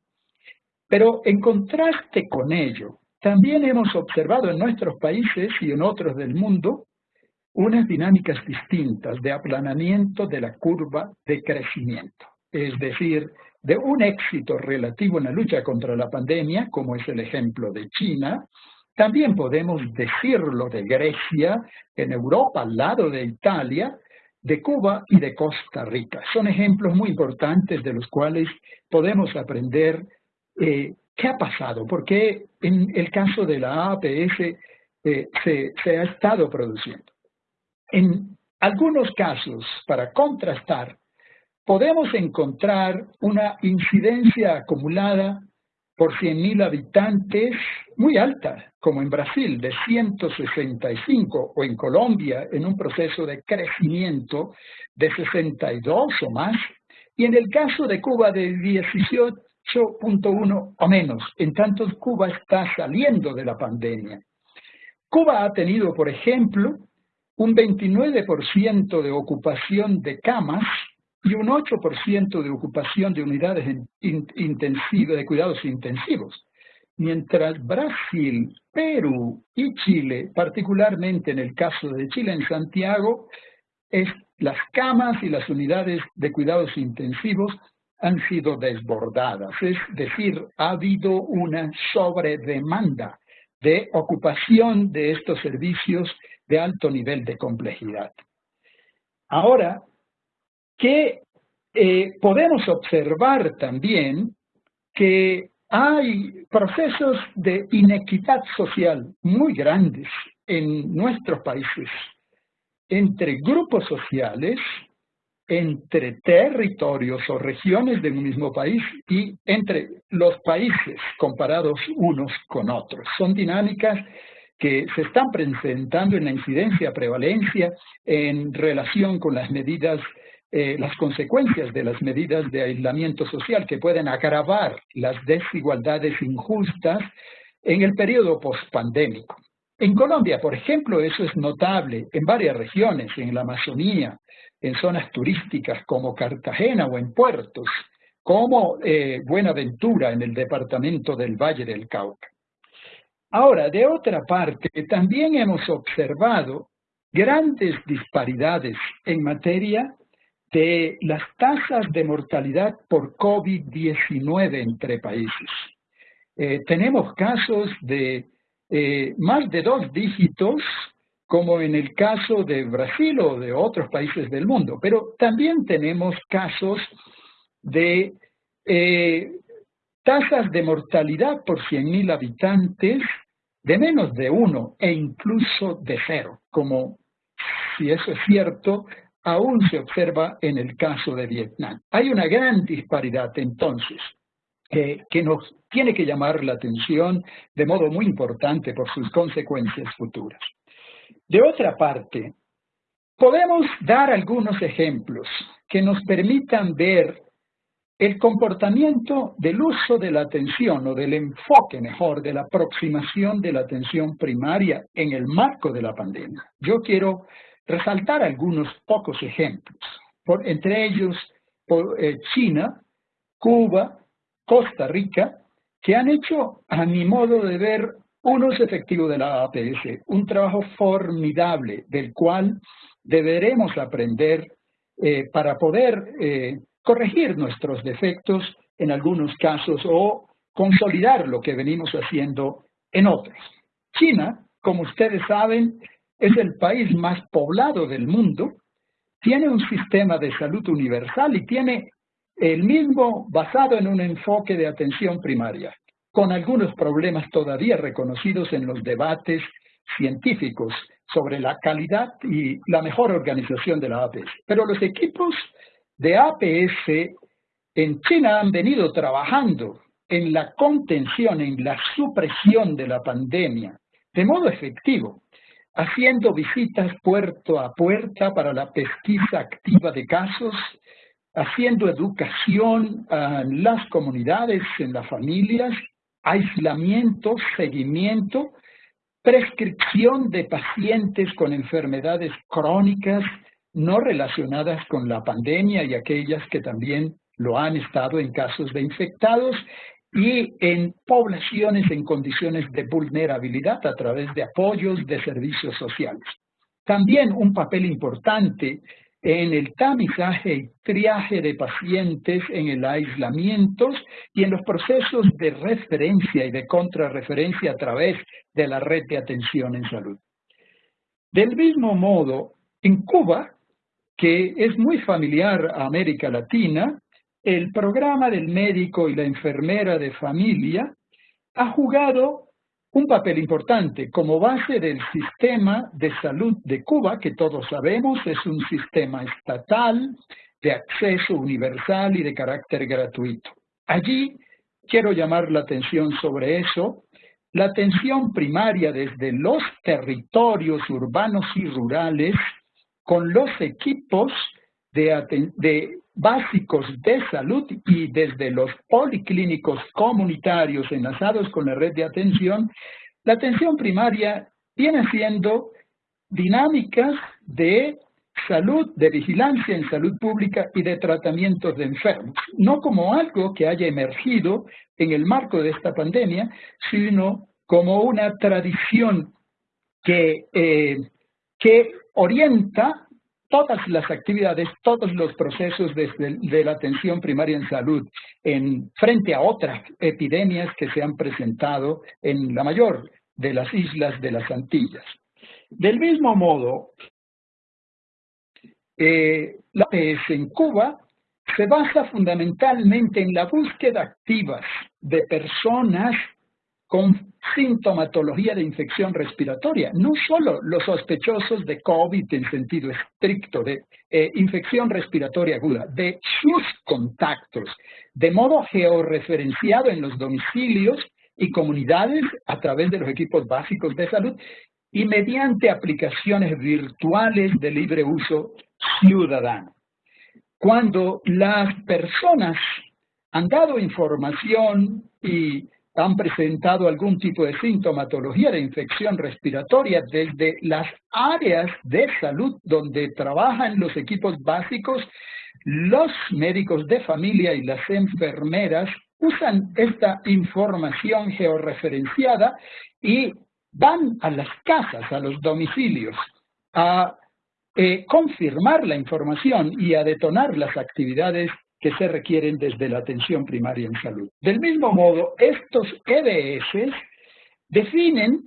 pero en contraste con ello, también hemos observado en nuestros países y en otros del mundo unas dinámicas distintas de aplanamiento de la curva de crecimiento, es decir, de un éxito relativo en la lucha contra la pandemia, como es el ejemplo de China, También podemos decirlo de Grecia, en Europa, al lado de Italia, de Cuba y de Costa Rica. Son ejemplos muy importantes de los cuales podemos aprender eh, qué ha pasado, porque en el caso de la APS eh, se, se ha estado produciendo. En algunos casos, para contrastar, podemos encontrar una incidencia acumulada por 100.000 habitantes muy alta, como en Brasil, de 165, o en Colombia, en un proceso de crecimiento de 62 o más, y en el caso de Cuba de 18.1 o menos, en tanto Cuba está saliendo de la pandemia. Cuba ha tenido, por ejemplo, un 29% de ocupación de camas y un 8% de ocupación de unidades intensivas, de cuidados intensivos, mientras Brasil, Perú y Chile, particularmente en el caso de Chile en Santiago, es, las camas y las unidades de cuidados intensivos han sido desbordadas, es decir, ha habido una sobredemanda de ocupación de estos servicios de alto nivel de complejidad. Ahora, que eh, podemos observar también que hay procesos de inequidad social muy grandes en nuestros países entre grupos sociales, entre territorios o regiones del mismo país y entre los países comparados unos con otros. Son dinámicas que se están presentando en la incidencia, prevalencia en relación con las medidas eh, las consecuencias de las medidas de aislamiento social que pueden agravar las desigualdades injustas en el periodo postpandémico. En Colombia, por ejemplo, eso es notable en varias regiones, en la Amazonía, en zonas turísticas como Cartagena o en puertos, como eh, Buenaventura en el departamento del Valle del Cauca. Ahora, de otra parte, también hemos observado grandes disparidades en materia de las tasas de mortalidad por COVID-19 entre países. Eh, tenemos casos de eh, más de dos dígitos, como en el caso de Brasil o de otros países del mundo, pero también tenemos casos de eh, tasas de mortalidad por 100.000 habitantes de menos de uno e incluso de cero, como si eso es cierto, aún se observa en el caso de Vietnam. Hay una gran disparidad entonces que nos tiene que llamar la atención de modo muy importante por sus consecuencias futuras. De otra parte, podemos dar algunos ejemplos que nos permitan ver el comportamiento del uso de la atención o del enfoque mejor de la aproximación de la atención primaria en el marco de la pandemia. Yo quiero resaltar algunos pocos ejemplos, por, entre ellos eh, China, Cuba, Costa Rica, que han hecho, a mi modo de ver, un uso efectivo de la APS, un trabajo formidable del cual deberemos aprender eh, para poder eh, corregir nuestros defectos en algunos casos o consolidar lo que venimos haciendo en otros. China, como ustedes saben, es el país más poblado del mundo, tiene un sistema de salud universal y tiene el mismo basado en un enfoque de atención primaria, con algunos problemas todavía reconocidos en los debates científicos sobre la calidad y la mejor organización de la APS. Pero los equipos de APS en China han venido trabajando en la contención, en la supresión de la pandemia, de modo efectivo, haciendo visitas puerto a puerta para la pesquisa activa de casos, haciendo educación en las comunidades, en las familias, aislamiento, seguimiento, prescripción de pacientes con enfermedades crónicas no relacionadas con la pandemia y aquellas que también lo han estado en casos de infectados y en poblaciones en condiciones de vulnerabilidad a través de apoyos de servicios sociales. También un papel importante en el tamizaje y triaje de pacientes, en el aislamiento y en los procesos de referencia y de contrarreferencia a través de la red de atención en salud. Del mismo modo, en Cuba, que es muy familiar a América Latina, el programa del médico y la enfermera de familia ha jugado un papel importante como base del sistema de salud de Cuba, que todos sabemos es un sistema estatal de acceso universal y de carácter gratuito. Allí quiero llamar la atención sobre eso. La atención primaria desde los territorios urbanos y rurales con los equipos de, de básicos de salud y desde los policlínicos comunitarios enlazados con la red de atención, la atención primaria viene siendo dinámicas de salud, de vigilancia en salud pública y de tratamientos de enfermos, no como algo que haya emergido en el marco de esta pandemia, sino como una tradición que, eh, que orienta todas las actividades, todos los procesos de la atención primaria en salud en, frente a otras epidemias que se han presentado en la mayor de las islas de las Antillas. Del mismo modo, eh, la PS en Cuba se basa fundamentalmente en la búsqueda activa de personas con sintomatología de infección respiratoria, no solo los sospechosos de COVID en sentido estricto, de eh, infección respiratoria aguda, de sus contactos, de modo georreferenciado en los domicilios y comunidades a través de los equipos básicos de salud y mediante aplicaciones virtuales de libre uso ciudadano. Cuando las personas han dado información y han presentado algún tipo de sintomatología de infección respiratoria desde las áreas de salud donde trabajan los equipos básicos, los médicos de familia y las enfermeras usan esta información georreferenciada y van a las casas, a los domicilios, a eh, confirmar la información y a detonar las actividades que se requieren desde la atención primaria en salud. Del mismo modo, estos EDS definen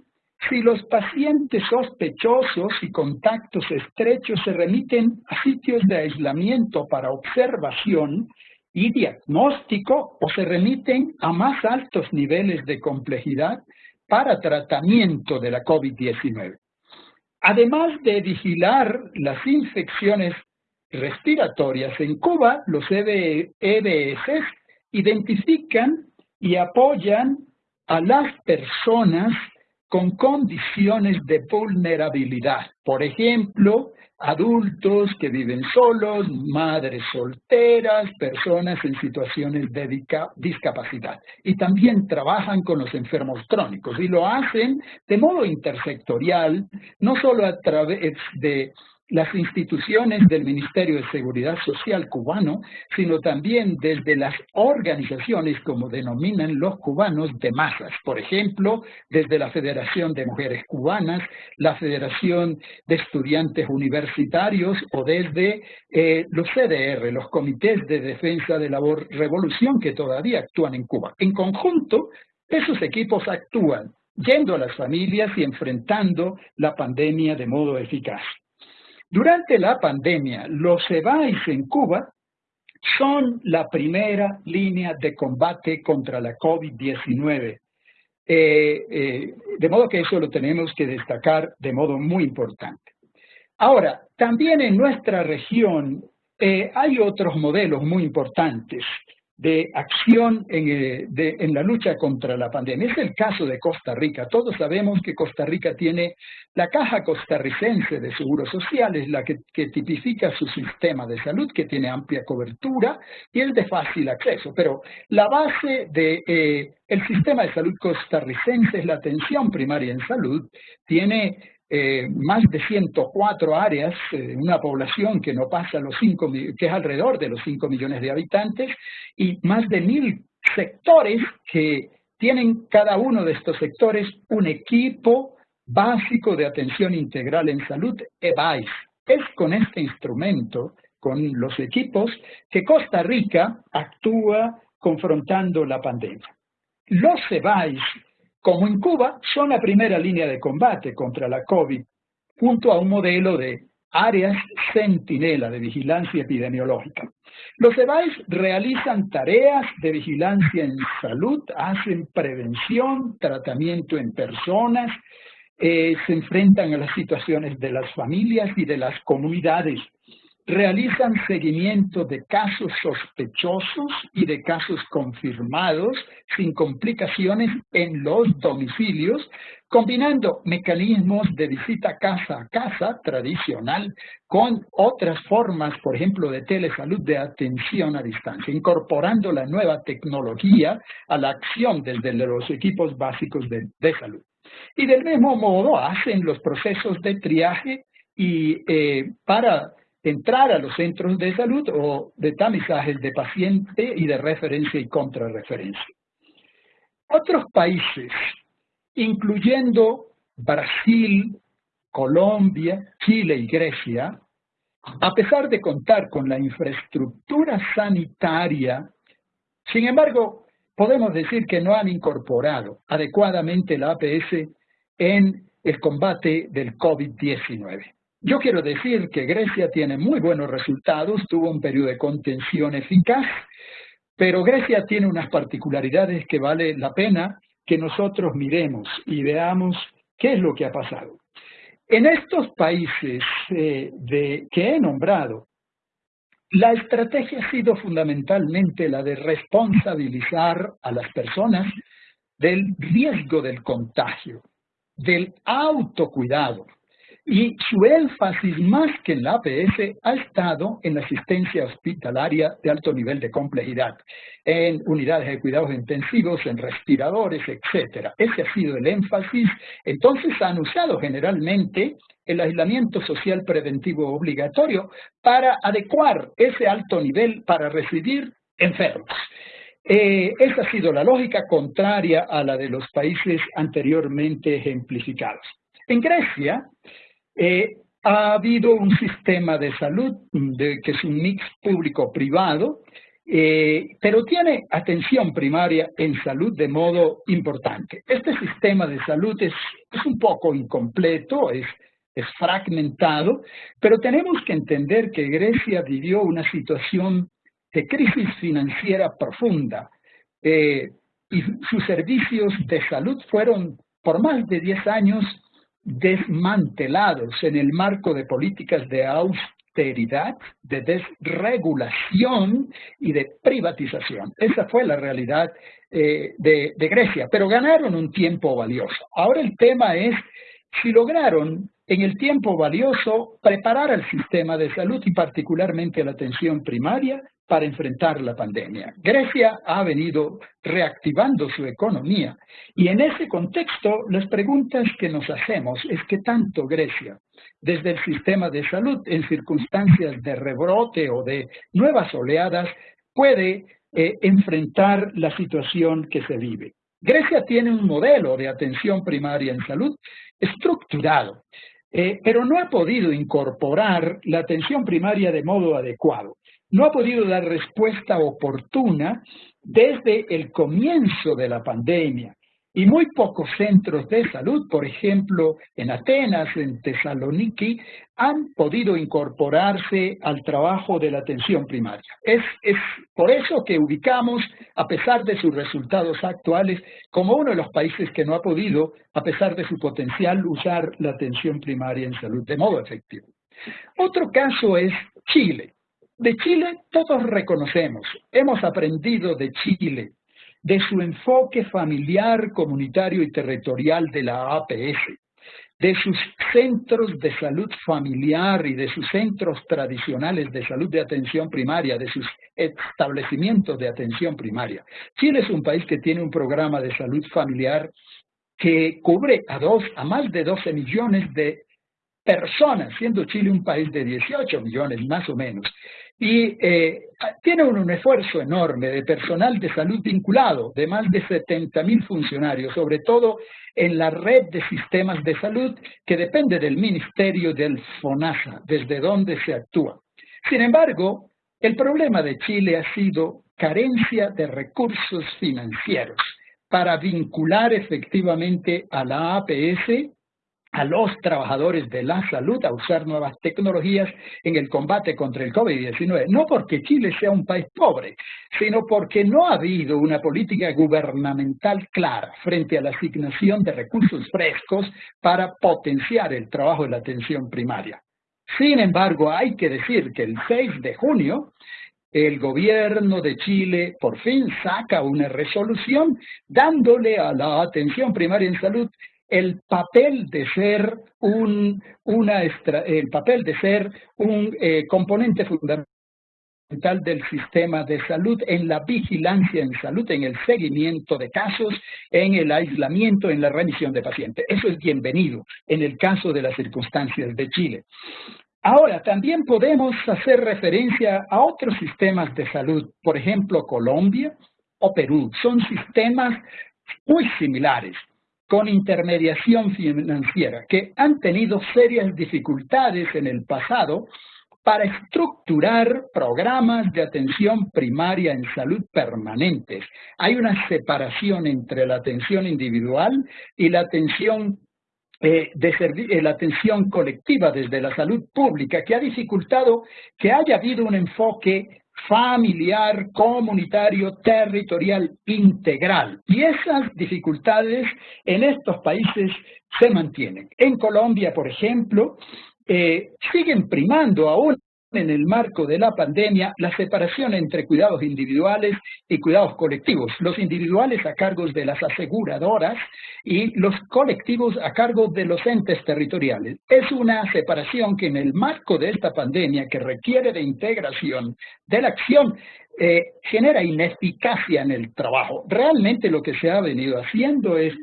si los pacientes sospechosos y contactos estrechos se remiten a sitios de aislamiento para observación y diagnóstico o se remiten a más altos niveles de complejidad para tratamiento de la COVID-19. Además de vigilar las infecciones respiratorias. En Cuba, los EBS e identifican y apoyan a las personas con condiciones de vulnerabilidad. Por ejemplo, adultos que viven solos, madres solteras, personas en situaciones de discapacidad. Y también trabajan con los enfermos crónicos y lo hacen de modo intersectorial, no solo a través de las instituciones del Ministerio de Seguridad Social cubano, sino también desde las organizaciones, como denominan los cubanos, de masas. Por ejemplo, desde la Federación de Mujeres Cubanas, la Federación de Estudiantes Universitarios o desde eh, los CDR, los Comités de Defensa de la Revolución que todavía actúan en Cuba. En conjunto, esos equipos actúan yendo a las familias y enfrentando la pandemia de modo eficaz. Durante la pandemia, los EBAIS en Cuba son la primera línea de combate contra la COVID-19. Eh, eh, de modo que eso lo tenemos que destacar de modo muy importante. Ahora, también en nuestra región eh, hay otros modelos muy importantes de acción eh, en, la lucha contra la pandemia. Es el caso de Costa Rica. Todos sabemos que Costa Rica tiene la Caja Costarricense de Seguros Sociales, la que, tipifica su sistema de salud, que tiene amplia cobertura y es de fácil acceso. Pero la base del de, eh, sistema de salud costarricense es la atención primaria en salud, tiene eh, más de 104 áreas, eh, una población que no pasa los 5, que es alrededor de los 5 millones de habitantes, y más de mil sectores que tienen cada uno de estos sectores un equipo básico de atención integral en salud, EBAIS. Es con este instrumento, con los equipos, que Costa Rica actúa confrontando la pandemia. Los CEBAIS, como en Cuba, son la primera línea de combate contra la COVID, junto a un modelo de áreas centinela de vigilancia epidemiológica. Los EBAIS realizan tareas de vigilancia en salud, hacen prevención, tratamiento en personas, eh, se enfrentan a las situaciones de las familias y de las comunidades realizan seguimiento de casos sospechosos y de casos confirmados sin complicaciones en los domicilios, combinando mecanismos de visita casa a casa tradicional con otras formas, por ejemplo, de telesalud de atención a distancia, incorporando la nueva tecnología a la acción desde los equipos básicos de, de salud. Y del mismo modo hacen los procesos de triaje y eh, para entrar a los centros de salud o de tamizajes de paciente y de referencia y contrarreferencia. Otros países, incluyendo Brasil, Colombia, Chile y Grecia, a pesar de contar con la infraestructura sanitaria, sin embargo, podemos decir que no han incorporado adecuadamente la APS en el combate del COVID-19. Yo quiero decir que Grecia tiene muy buenos resultados, tuvo un periodo de contención eficaz, pero Grecia tiene unas particularidades que vale la pena que nosotros miremos y veamos qué es lo que ha pasado. En estos países eh, de, que he nombrado, la estrategia ha sido fundamentalmente la de responsabilizar a las personas del riesgo del contagio, del autocuidado, y su énfasis más que en la APS ha estado en la asistencia hospitalaria de alto nivel de complejidad, en unidades de cuidados intensivos, en respiradores, etc. Ese ha sido el énfasis. Entonces han usado generalmente el aislamiento social preventivo obligatorio para adecuar ese alto nivel para recibir enfermos. Eh, esa ha sido la lógica contraria a la de los países anteriormente ejemplificados. En Grecia, eh, ha habido un sistema de salud de, que es un mix público-privado, eh, pero tiene atención primaria en salud de modo importante. Este sistema de salud es, un poco incompleto, es, es fragmentado, pero tenemos que entender que Grecia vivió una situación de crisis financiera profunda eh, y sus servicios de salud fueron por más de 10 años desmantelados en el marco de políticas de austeridad, de desregulación y de privatización. Esa fue la realidad eh, de, de Grecia, pero ganaron un tiempo valioso. Ahora el tema es si lograron en el tiempo valioso preparar al sistema de salud y particularmente la atención primaria para enfrentar la pandemia. Grecia ha venido reactivando su economía y en ese contexto las preguntas que nos hacemos es que tanto Grecia, desde el sistema de salud en circunstancias de rebrote o de nuevas oleadas, puede eh, enfrentar la situación que se vive. Grecia tiene un modelo de atención primaria en salud estructurado, eh, pero no ha podido incorporar la atención primaria de modo adecuado no ha podido dar respuesta oportuna desde el comienzo de la pandemia. Y muy pocos centros de salud, por ejemplo, en Atenas, en Tesaloniki, han podido incorporarse al trabajo de la atención primaria. Es, es por eso que ubicamos, a pesar de sus resultados actuales, como uno de los países que no ha podido, a pesar de su potencial, usar la atención primaria en salud de modo efectivo. Otro caso es Chile. De Chile todos reconocemos, hemos aprendido de Chile, de su enfoque familiar, comunitario y territorial de la APS, de sus centros de salud familiar y de sus centros tradicionales de salud de atención primaria, de sus establecimientos de atención primaria. Chile es un país que tiene un programa de salud familiar que cubre a, dos, a más de 12 millones de personas, siendo Chile un país de 18 millones más o menos. Y eh, tiene un, esfuerzo enorme de personal de salud vinculado, de más de 70 mil funcionarios, sobre todo en la red de sistemas de salud que depende del Ministerio del FONASA, desde donde se actúa. Sin embargo, el problema de Chile ha sido carencia de recursos financieros para vincular efectivamente a la APS a los trabajadores de la salud a usar nuevas tecnologías en el combate contra el COVID-19. No porque Chile sea un país pobre, sino porque no ha habido una política gubernamental clara frente a la asignación de recursos frescos para potenciar el trabajo de la atención primaria. Sin embargo, hay que decir que el 6 de junio el gobierno de Chile por fin saca una resolución dándole a la atención primaria en salud el papel de ser un, una el papel de ser un eh, componente fundamental del sistema de salud, en la vigilancia en salud, en el seguimiento de casos, en el aislamiento, en la remisión de pacientes. Eso es bienvenido en el caso de las circunstancias de Chile. Ahora, también podemos hacer referencia a otros sistemas de salud, por ejemplo, Colombia o Perú. Son sistemas muy similares con intermediación financiera, que han tenido serias dificultades en el pasado para estructurar programas de atención primaria en salud permanentes. Hay una separación entre la atención individual y la atención eh, de eh, la atención colectiva desde la salud pública que ha dificultado que haya habido un enfoque familiar, comunitario, territorial, integral. Y esas dificultades en estos países se mantienen. En Colombia, por ejemplo, eh, siguen primando aún en el marco de la pandemia la separación entre cuidados individuales y cuidados colectivos. Los individuales a cargo de las aseguradoras y los colectivos a cargo de los entes territoriales. Es una separación que en el marco de esta pandemia que requiere de integración de la acción eh, genera ineficacia en el trabajo. Realmente lo que se ha venido haciendo es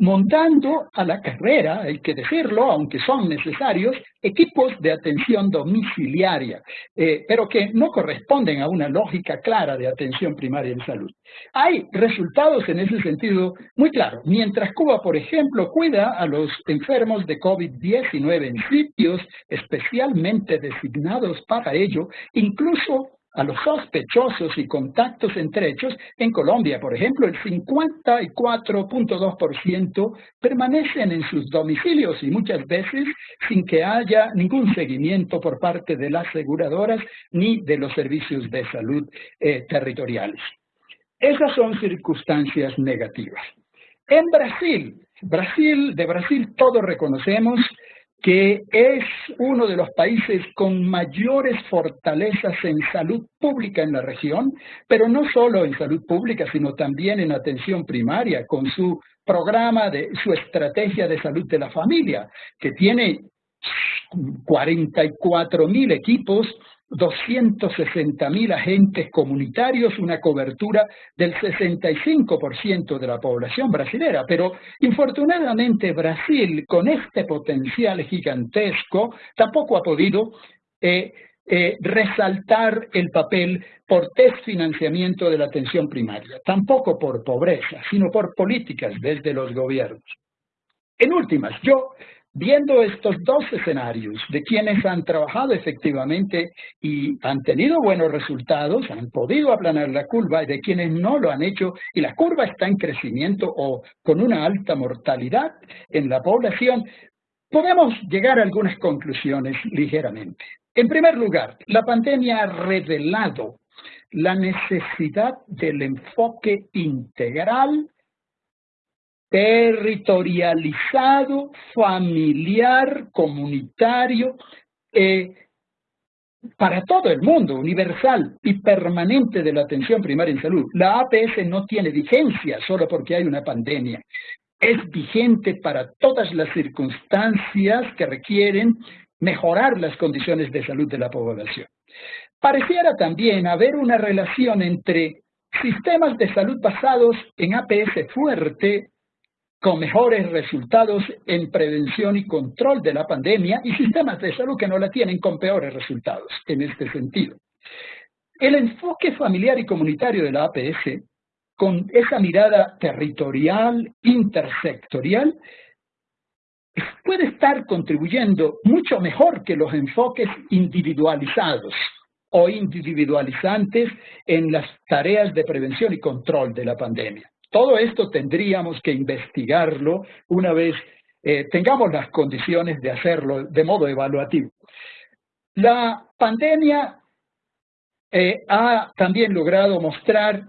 montando a la carrera, hay que decirlo, aunque son necesarios, equipos de atención domiciliaria, eh, pero que no corresponden a una lógica clara de atención primaria en salud. Hay resultados en ese sentido muy claros. Mientras Cuba, por ejemplo, cuida a los enfermos de COVID-19 en sitios especialmente designados para ello, incluso a los sospechosos y contactos estrechos, en Colombia, por ejemplo, el 54.2% permanecen en sus domicilios y muchas veces sin que haya ningún seguimiento por parte de las aseguradoras ni de los servicios de salud eh, territoriales. Esas son circunstancias negativas. En Brasil, Brasil, de Brasil todos reconocemos que es uno de los países con mayores fortalezas en salud pública en la región, pero no solo en salud pública, sino también en atención primaria, con su programa de su estrategia de salud de la familia, que tiene 44 mil equipos 260 mil agentes comunitarios, una cobertura del 65% de la población brasilera. Pero infortunadamente Brasil, con este potencial gigantesco, tampoco ha podido eh, eh, resaltar el papel por desfinanciamiento de la atención primaria, tampoco por pobreza, sino por políticas desde los gobiernos. En últimas, yo Viendo estos dos escenarios de quienes han trabajado efectivamente y han tenido buenos resultados, han podido aplanar la curva, y de quienes no lo han hecho y la curva está en crecimiento o con una alta mortalidad en la población, podemos llegar a algunas conclusiones ligeramente. En primer lugar, la pandemia ha revelado la necesidad del enfoque integral territorializado, familiar, comunitario, eh, para todo el mundo, universal y permanente de la atención primaria en salud. La APS no tiene vigencia solo porque hay una pandemia. Es vigente para todas las circunstancias que requieren mejorar las condiciones de salud de la población. Pareciera también haber una relación entre sistemas de salud basados en APS fuerte con mejores resultados en prevención y control de la pandemia y sistemas de salud que no la tienen con peores resultados en este sentido. El enfoque familiar y comunitario de la APS, con esa mirada territorial, intersectorial, puede estar contribuyendo mucho mejor que los enfoques individualizados o individualizantes en las tareas de prevención y control de la pandemia. Todo esto tendríamos que investigarlo una vez eh, tengamos las condiciones de hacerlo de modo evaluativo. La pandemia eh, ha también logrado mostrar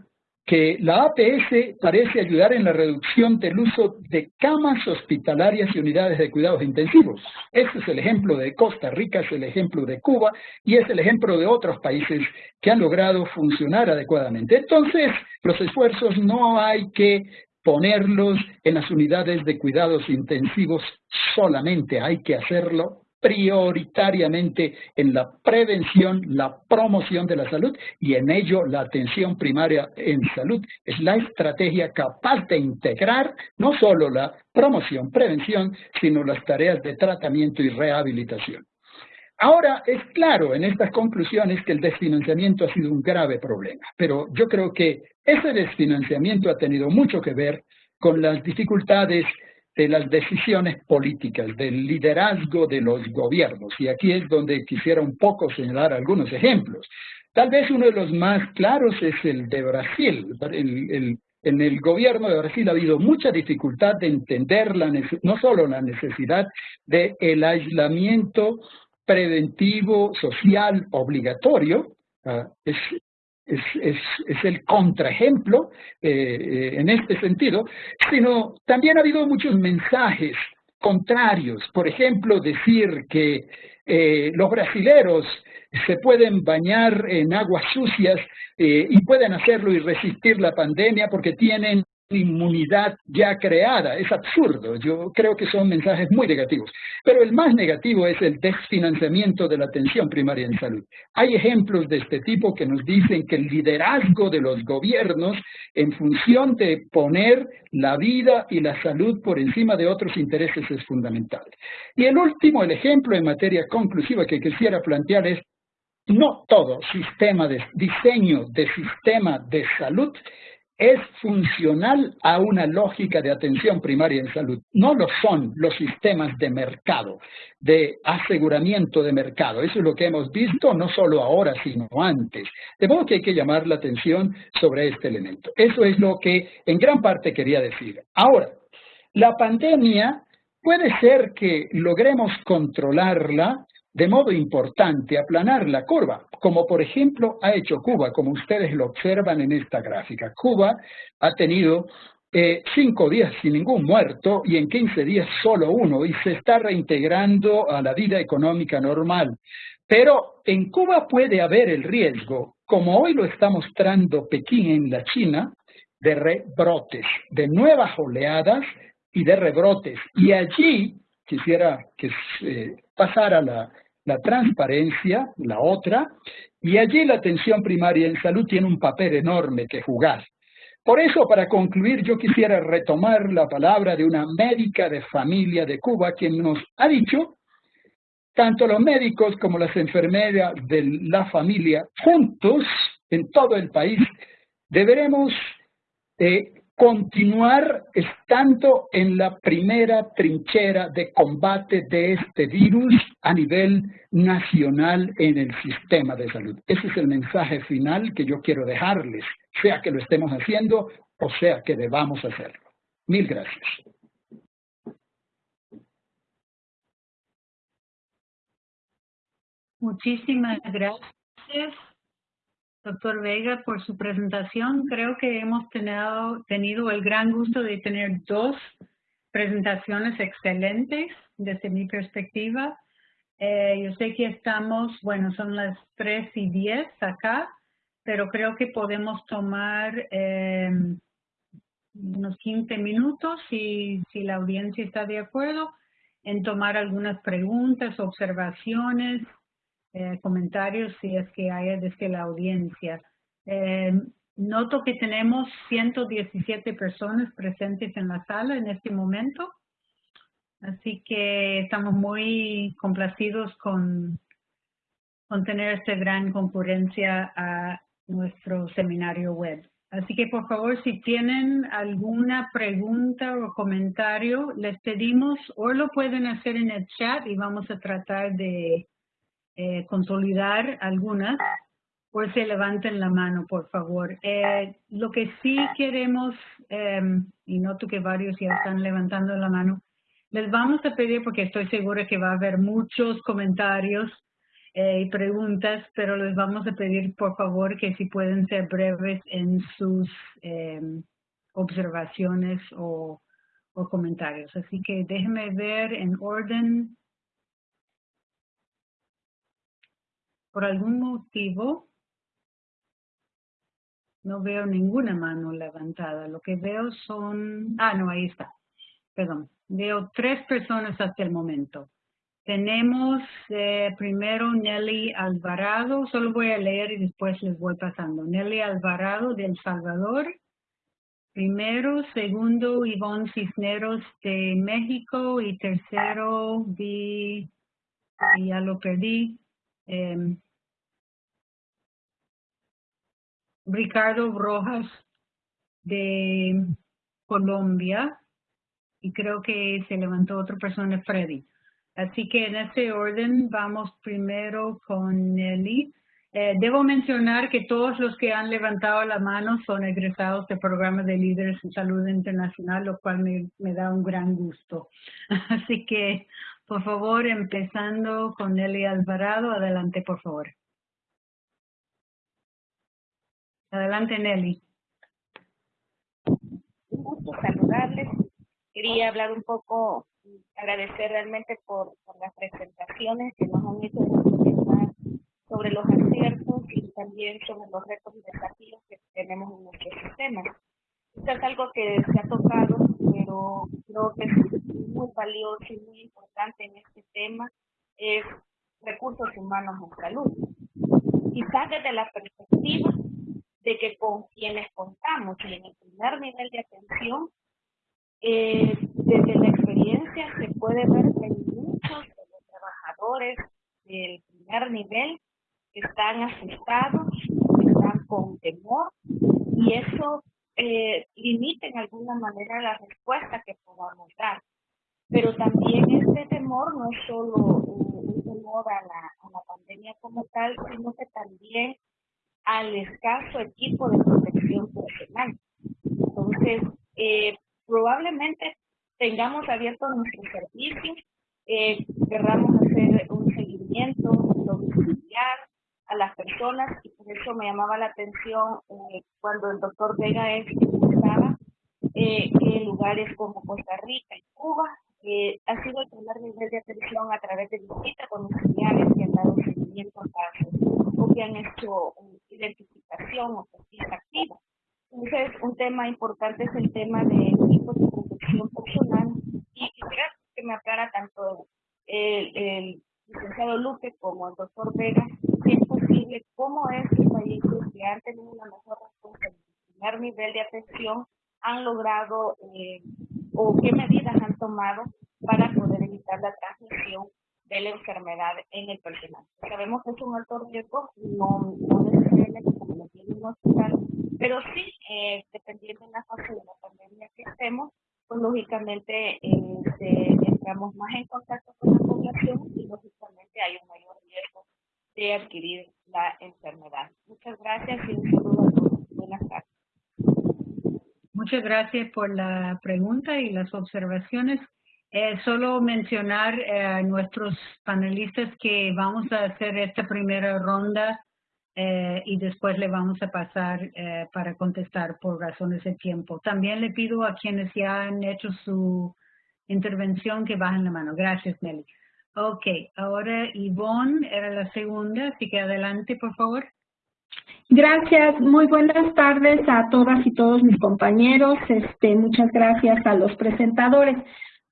que la APS parece ayudar en la reducción del uso de camas hospitalarias y unidades de cuidados intensivos. Este es el ejemplo de Costa Rica, es el ejemplo de Cuba y es el ejemplo de otros países que han logrado funcionar adecuadamente. Entonces, los esfuerzos no hay que ponerlos en las unidades de cuidados intensivos solamente, hay que hacerlo prioritariamente en la prevención, la promoción de la salud y en ello la atención primaria en salud es la estrategia capaz de integrar no solo la promoción, prevención, sino las tareas de tratamiento y rehabilitación. Ahora, es claro en estas conclusiones que el desfinanciamiento ha sido un grave problema, pero yo creo que ese desfinanciamiento ha tenido mucho que ver con las dificultades de las decisiones políticas, del liderazgo de los gobiernos. Y aquí es donde quisiera un poco señalar algunos ejemplos. Tal vez uno de los más claros es el de Brasil. en el gobierno de Brasil ha habido mucha dificultad de entender la, no solo la necesidad del aislamiento preventivo social obligatorio, ah, es, el contraejemplo eh, eh, en este sentido, sino también ha habido muchos mensajes contrarios. Por ejemplo, decir que eh, los brasileros se pueden bañar en aguas sucias y pueden hacerlo y resistir la pandemia porque tienen inmunidad ya creada. Es absurdo. Yo creo que son mensajes muy negativos. Pero el más negativo es el desfinanciamiento de la atención primaria en salud. Hay ejemplos de este tipo que nos dicen que el liderazgo de los gobiernos en función de poner la vida y la salud por encima de otros intereses es fundamental. Y el último, el ejemplo en materia conclusiva que quisiera plantear es no todo sistema de diseño de sistema de salud es funcional a una lógica de atención primaria en salud. No lo son los sistemas de mercado, de aseguramiento de mercado. Eso es lo que hemos visto no solo ahora, sino antes. De modo que hay que llamar la atención sobre este elemento. Eso es lo que en gran parte quería decir. Ahora, la pandemia puede ser que logremos controlarla de modo importante aplanar la curva, como por ejemplo ha hecho Cuba, como ustedes lo observan en esta gráfica. Cuba ha tenido eh, cinco días sin ningún muerto y en 15 días solo uno y se está reintegrando a la vida económica normal. Pero en Cuba puede haber el riesgo, como hoy lo está mostrando Pekín en la China, de rebrotes, de nuevas oleadas y de rebrotes. Y allí quisiera que eh, pasara la, la transparencia, la otra, y allí la atención primaria en salud tiene un papel enorme que jugar. Por eso, para concluir, yo quisiera retomar la palabra de una médica de familia de Cuba, quien nos ha dicho, tanto los médicos como las enfermeras de la familia, juntos, en todo el país, deberemos eh, continuar estando en la primera trinchera de combate de este virus a nivel nacional en el sistema de salud. Ese es el mensaje final que yo quiero dejarles, sea que lo estemos haciendo o sea que debamos hacerlo. Mil gracias. Muchísimas gracias doctor Vega, por su presentación. Creo que hemos tenido, el gran gusto de tener dos presentaciones excelentes desde mi perspectiva. Eh, yo sé que estamos, bueno, son las 3 y 10 acá, pero creo que podemos tomar eh, unos 15 minutos, si la audiencia está de acuerdo, en tomar algunas preguntas, observaciones, eh, comentarios si es que hay desde la audiencia. Eh, noto que tenemos 117 personas presentes en la sala en este momento, así que estamos muy complacidos con, contener esta gran concurrencia a nuestro seminario web. Así que por favor, si tienen alguna pregunta o comentario, les pedimos o lo pueden hacer en el chat y vamos a tratar de eh, consolidar algunas o se levanten la mano, por favor. Eh, lo que sí queremos, em, y noto que varios ya están levantando la mano, les vamos a pedir, porque estoy segura que va a haber muchos comentarios eh, y preguntas, pero les vamos a pedir, por favor, que si pueden ser breves en sus em, observaciones o, o comentarios. Así que déjenme ver en orden. Por algún motivo, no veo ninguna mano levantada. Lo que veo son... Ah, no, ahí está. Perdón. Veo tres personas hasta el momento. Tenemos eh, primero Nelly Alvarado. Solo voy a leer y después les voy pasando. Nelly Alvarado de El Salvador. Primero, segundo, Ivonne Cisneros de México. Y tercero, vi, y ya lo perdí, em, Ricardo Rojas de Colombia y creo que se levantó otra persona, Freddy. Así que en ese orden vamos primero con Nelly. Eh, debo mencionar que todos los que han levantado la mano son egresados del programa de líderes en salud internacional, lo cual me da un gran gusto. <laughs> Así que, por favor, empezando con Nelly Alvarado, adelante, por favor. Adelante, Nelly. Un gusto saludarles. Quería hablar un poco, agradecer realmente por, las presentaciones que nos han hecho sobre los aciertos y también sobre los retos y desafíos que tenemos en nuestro sistema. Esto es algo que se ha tocado, pero creo que es muy valioso y muy importante en este tema, es recursos humanos en salud. Quizás desde la perspectiva de que con quienes contamos y en el primer nivel de atención, eh, desde la experiencia se puede ver que muchos de los trabajadores del primer nivel están asustados, están con temor y eso eh, limita en alguna manera la respuesta que podamos dar. Pero también este temor no es solo un, temor a la, a la pandemia como tal, sino que también al escaso equipo de protección personal. Entonces, eh, probablemente tengamos abiertos nuestros servicios, eh, querramos hacer un seguimiento domiciliar a las personas y por eso me llamaba la atención eh, cuando el doctor Vega estaba eh, que lugares como Costa Rica y Cuba ha sido el primer nivel de atención a través de visitas domiciliares que han dado seguimiento a casos o que han hecho identificación o pesquisa activa. Entonces, un tema importante es el tema de equipos de protección personal y quisiera que me aclara tanto el, licenciado Luque como el doctor Vega si es posible, cómo es que países que han tenido una mejor respuesta en el primer de atención han logrado eh, o qué medidas han tomado para poder evitar la transmisión de la enfermedad en el personal. Sabemos que es un alto riesgo, no, no necesariamente como lo tiene un hospital, pero sí, eh, dependiendo de la fase de la pandemia que estemos, pues lógicamente eh, entramos más en contacto con la población y lógicamente hay un mayor riesgo de adquirir la enfermedad. Muchas gracias y un saludo a todos. Buenas tardes. Muchas gracias por la pregunta y las observaciones. Eh, solo mencionar eh, a nuestros panelistas que vamos a hacer esta primera ronda eh, y después le vamos a pasar para contestar por razones de tiempo. También le pido a quienes ya han hecho su intervención que bajen la mano. Gracias, Nelly. Ok, ahora Yvonne era la segunda, así que adelante, por favor. Gracias, muy buenas tardes a todas y todos mis compañeros. Este, muchas gracias a los presentadores.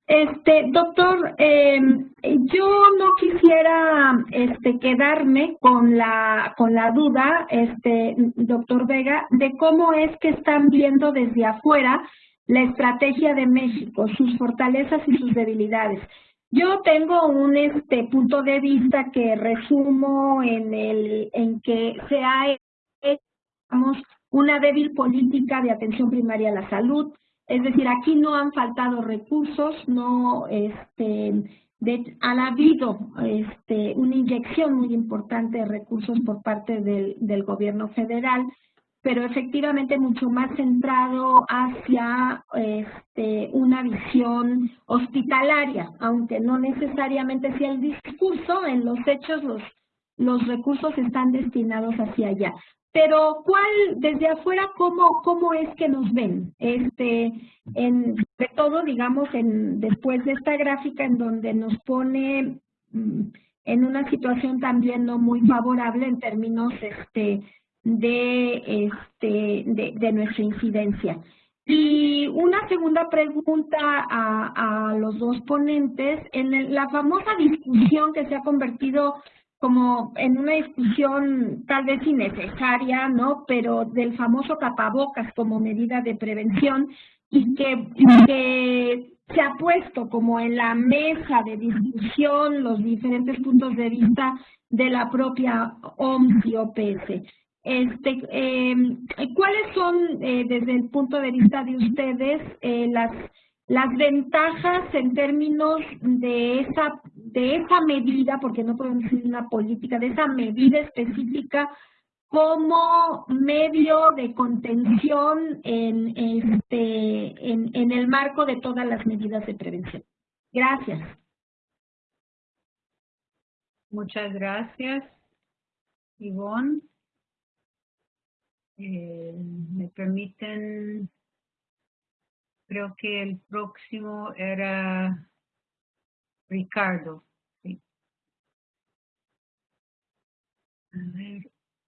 Este, doctor, em, yo no quisiera este, quedarme con la, con la duda, este, doctor Vega, de cómo es que están viendo desde afuera la estrategia de México, sus fortalezas y sus debilidades. Yo tengo un este punto de vista que resumo en el en que se ha una débil política de atención primaria a la salud, es decir, aquí no han faltado recursos, no este de, ha habido este, una inyección muy importante de recursos por parte del, gobierno federal pero efectivamente mucho más centrado hacia este, una visión hospitalaria, aunque no necesariamente sea el discurso, en los hechos los recursos están destinados hacia allá. Pero, ¿cuál, desde afuera, cómo, cómo es que nos ven? Este, en, de todo, digamos, en, después de esta gráfica en donde nos pone mm, en una situación también no muy favorable en términos este, de, este, de, nuestra incidencia. Y una segunda pregunta a los dos ponentes, en la famosa discusión que se ha convertido como en una discusión tal vez innecesaria, ¿no? Pero del famoso tapabocas como medida de prevención y que, se ha puesto como en la mesa de discusión los diferentes puntos de vista de la propia OMS y OPS. Este, eh, ¿Cuáles son, eh, desde el punto de vista de ustedes, eh, las, las ventajas en términos de esa, de esa medida, porque no podemos decir una política, de esa medida específica como medio de contención en, este, en el marco de todas las medidas de prevención? Gracias. Muchas gracias, Ivonne. Eh, me permiten, creo que el próximo era Ricardo.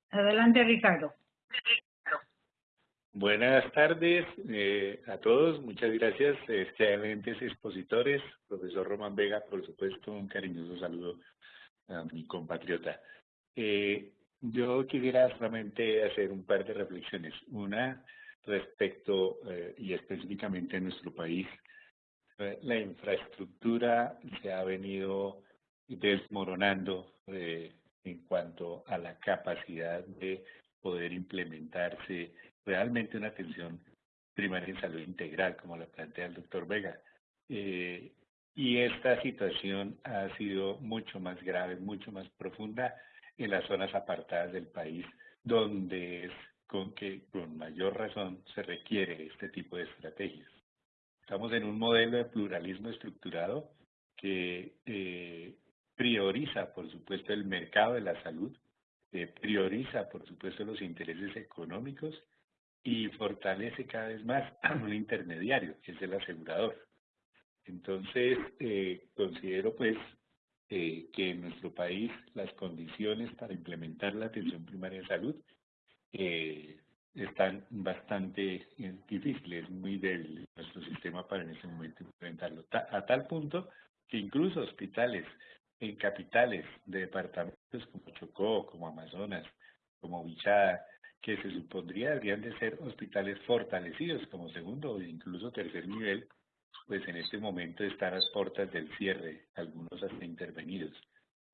adelante Ricardo. Buenas tardes eh, a todos, muchas gracias, excelentes expositores, profesor Román Vega, por supuesto, un cariñoso saludo a mi compatriota. Eh, yo quisiera solamente hacer un par de reflexiones. Una respecto, eh, y específicamente en nuestro país, eh, la infraestructura se ha venido desmoronando eh, en cuanto a la capacidad de poder implementarse realmente una atención primaria en salud integral, como la plantea el doctor Vega. y esta situación ha sido mucho más grave, mucho más profunda en las zonas apartadas del país, donde es con que con mayor razón se requiere este tipo de estrategias. Estamos en un modelo de pluralismo estructurado que eh, prioriza, por supuesto, el mercado de la salud, eh, prioriza, por supuesto, los intereses económicos y fortalece cada vez más <clears throat> a un intermediario, que es el asegurador. Entonces, eh, considero pues que en nuestro país las condiciones para implementar la atención primaria de salud eh, están bastante eh, difíciles, muy débil nuestro sistema para en ese momento implementarlo. a tal punto que incluso hospitales en capitales de departamentos como Chocó, como Amazonas, como Bichada, que se supondría deberían de ser hospitales fortalecidos como segundo o incluso tercer nivel, pues en este momento están a las puertas del cierre, algunos hasta intervenidos.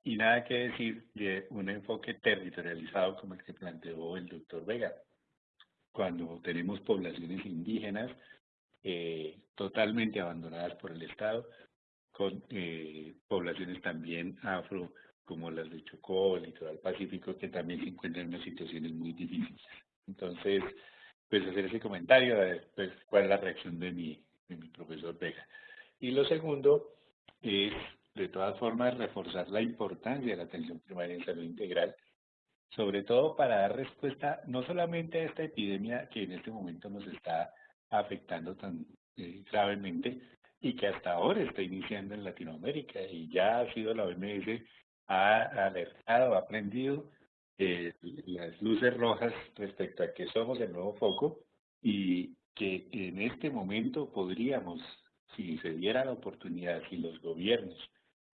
Y nada que decir de un enfoque territorializado como el que planteó el doctor Vega. Cuando tenemos poblaciones indígenas eh, totalmente abandonadas por el Estado, con eh, poblaciones también afro, como las de Chocó, el litoral pacífico, que también se encuentran en unas situaciones muy difíciles. Entonces, pues hacer ese comentario, pues, cuál es la reacción de mi, de mi profesor Vega. Y lo segundo es, de todas formas, reforzar la importancia de la atención primaria en salud integral, sobre todo para dar respuesta no solamente a esta epidemia que en este momento nos está afectando tan eh, gravemente y que hasta ahora está iniciando en Latinoamérica y ya ha sido la OMS, ha alertado, ha aprendido eh, las luces rojas respecto a que somos el nuevo foco y que en este momento podríamos, si se diera la oportunidad, si los gobiernos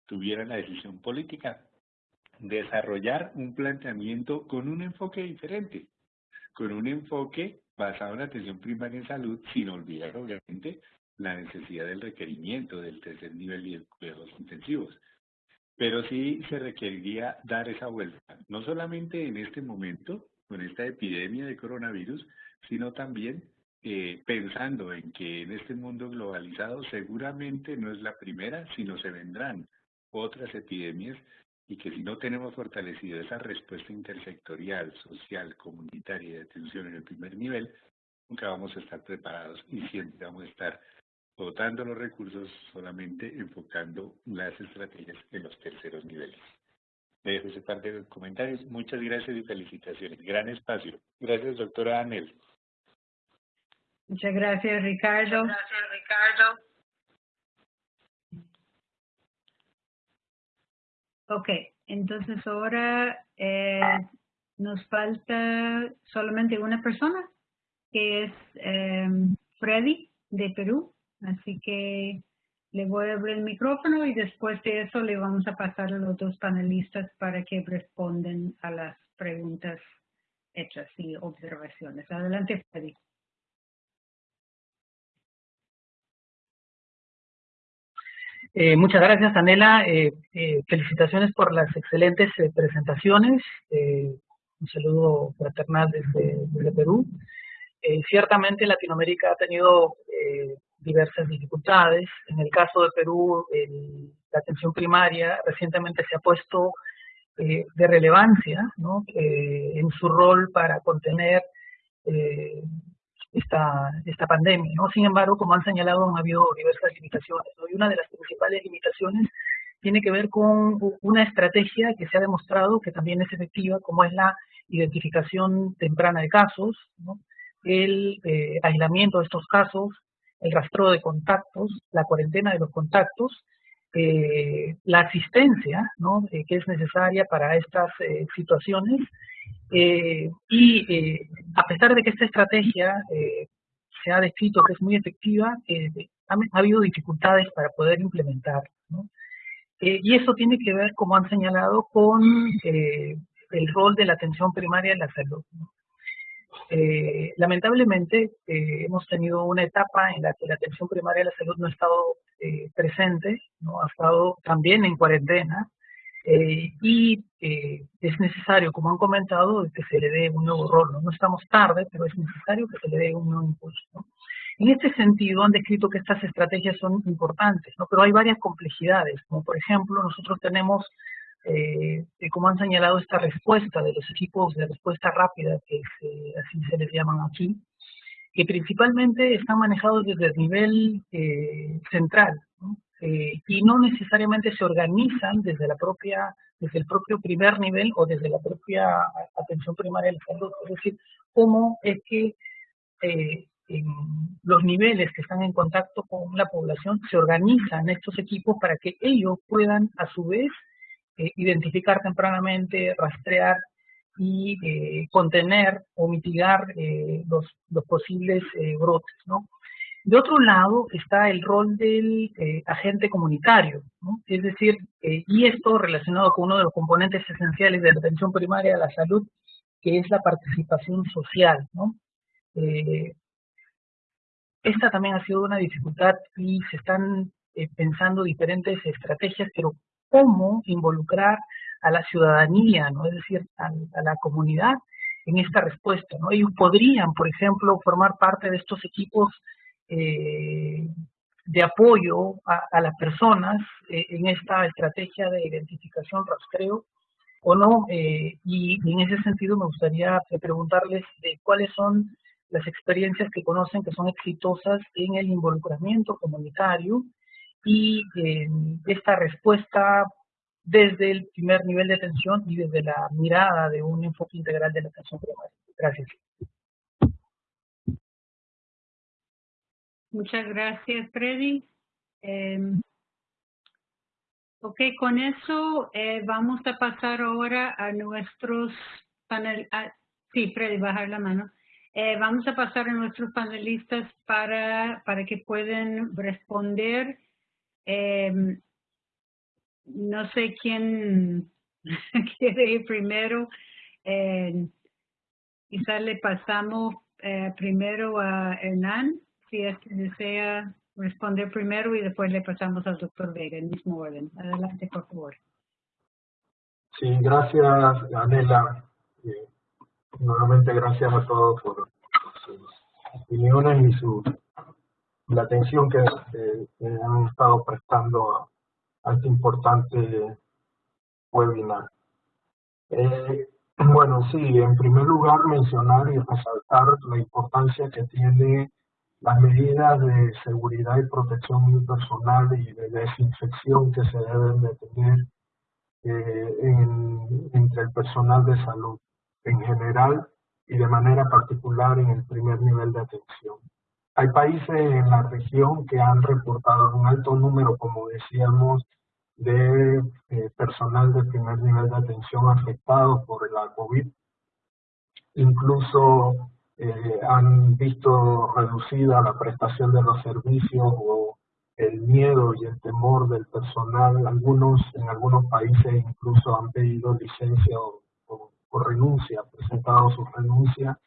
tuvieran la decisión política, desarrollar un planteamiento con un enfoque diferente, con un enfoque basado en atención primaria en salud, sin olvidar obviamente la necesidad del requerimiento del tercer nivel y de cuidados intensivos. Pero sí se requeriría dar esa vuelta, no solamente en este momento, con esta epidemia de coronavirus, sino también eh, pensando en que en este mundo globalizado seguramente no es la primera, sino se vendrán otras epidemias y que si no tenemos fortalecido esa respuesta intersectorial, social, comunitaria y de atención en el primer nivel, nunca vamos a estar preparados y siempre vamos a estar dotando los recursos solamente enfocando las estrategias en los terceros niveles. dejo ese parte de comentarios. Muchas gracias y felicitaciones. Gran espacio. Gracias, doctora Anel. Muchas gracias, Ricardo. gracias, Ricardo. Ok, entonces ahora eh, nos falta solamente una persona, que es eh, Freddy de Perú. Así que le voy a abrir el micrófono y después de eso le vamos a pasar a los dos panelistas para que respondan a las preguntas hechas y observaciones. Adelante, Freddy. Eh, muchas gracias, Anela. Eh, eh, felicitaciones por las excelentes presentaciones. un saludo fraternal desde, Perú. ciertamente Latinoamérica ha tenido diversas dificultades. En el caso de Perú, la atención primaria recientemente se ha puesto de relevancia en su rol para contener esta, esta pandemia. ¿no? Sin embargo, como han señalado, han habido diversas limitaciones. Y una de las principales limitaciones tiene que ver con una estrategia que se ha demostrado que también es efectiva, como es la identificación temprana de casos, ¿no? el aislamiento de estos casos, el rastreo de contactos, la cuarentena de los contactos, eh, la asistencia ¿no? Eh, que es necesaria para estas eh, y a pesar de que esta estrategia se ha descrito que es muy efectiva, ha, ha, habido dificultades para poder implementar. y eso tiene que ver, como han señalado, con el rol de la atención primaria en la salud. Eh, lamentablemente eh, hemos tenido una etapa en la que la atención primaria de la salud no ha estado eh, presente, ¿no? ha estado también en cuarentena y es necesario, como han comentado, que se le dé un nuevo rol. ¿no? estamos tarde, pero es necesario que se le dé un nuevo impulso. En este sentido, han descrito que estas estrategias son importantes, ¿no? pero hay varias complejidades, como por ejemplo, nosotros tenemos eh, como han señalado, esta respuesta de los equipos de respuesta rápida, que así se les llaman aquí, que principalmente están manejados desde el nivel eh, central eh, y no necesariamente se organizan desde la propia desde el propio primer nivel o desde la propia atención primaria del salud. Es decir, cómo es que eh, los niveles que están en contacto con la población se organizan estos equipos para que ellos puedan a su vez eh, identificar tempranamente, rastrear y eh, contener o mitigar eh, los, los, posibles brotes. ¿no? De otro lado está el rol del agente comunitario, ¿no? es decir, y esto relacionado con uno de los componentes esenciales de la atención primaria a la salud, que es la participación social. ¿no? esta también ha sido una dificultad y se están pensando diferentes estrategias, pero cómo involucrar a la ciudadanía, ¿no? es decir, a, la comunidad en esta respuesta. ¿no? Ellos podrían, por ejemplo, formar parte de estos equipos eh, de apoyo a, las personas eh, en esta estrategia de identificación, rastreo, o no. Eh, y, en ese sentido me gustaría preguntarles de cuáles son las experiencias que conocen que son exitosas en el involucramiento comunitario y eh, esta respuesta desde el primer nivel de atención y desde la mirada de un enfoque integral de la atención primaria. Gracias. Muchas gracias, Freddy. Eh, ok, con eso eh, vamos a pasar ahora a nuestros panelistas. Ah, sí, Freddy, bajar la mano. Eh, vamos a pasar a nuestros panelistas para, para que puedan responder eh, no sé quién <laughs> quiere ir primero. Eh, quizás le pasamos eh, primero a Hernán, si es que desea responder primero y después le pasamos al doctor Vega en mismo orden. Adelante, por favor. Sí, gracias, Anela. Eh, nuevamente gracias a todos por, sus opiniones y su la atención que, han estado prestando a, a este importante webinar. Eh, bueno, sí, en primer lugar mencionar y resaltar la importancia que tiene las medidas de seguridad y protección personal y de desinfección que se deben de tener eh, entre el personal de salud en general y de manera particular en el primer nivel de atención. Hay países en la región que han reportado un alto número, como decíamos, de eh, personal de primer nivel de atención afectado por la COVID. Incluso eh, han visto reducida la prestación de los servicios o el miedo y el temor del personal. Algunos, en algunos países incluso han pedido licencia o, renuncia, presentado su renuncia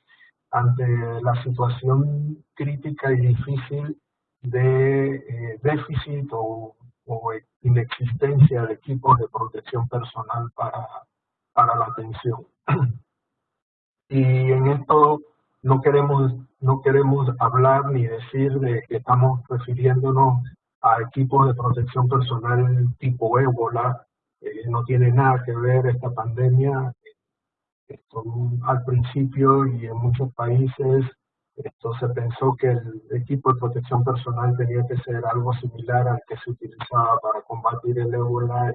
ante la situación crítica y difícil de eh, déficit o o inexistencia de equipos de protección personal para, para la atención. <clears throat> Y en esto no queremos, no queremos hablar ni decir de que estamos refiriéndonos a equipos de protección personal tipo ébola, no tiene nada que ver esta pandemia. Al principio y en muchos países esto se pensó que el equipo de protección personal tenía que ser algo similar al que se utilizaba para combatir el ébola.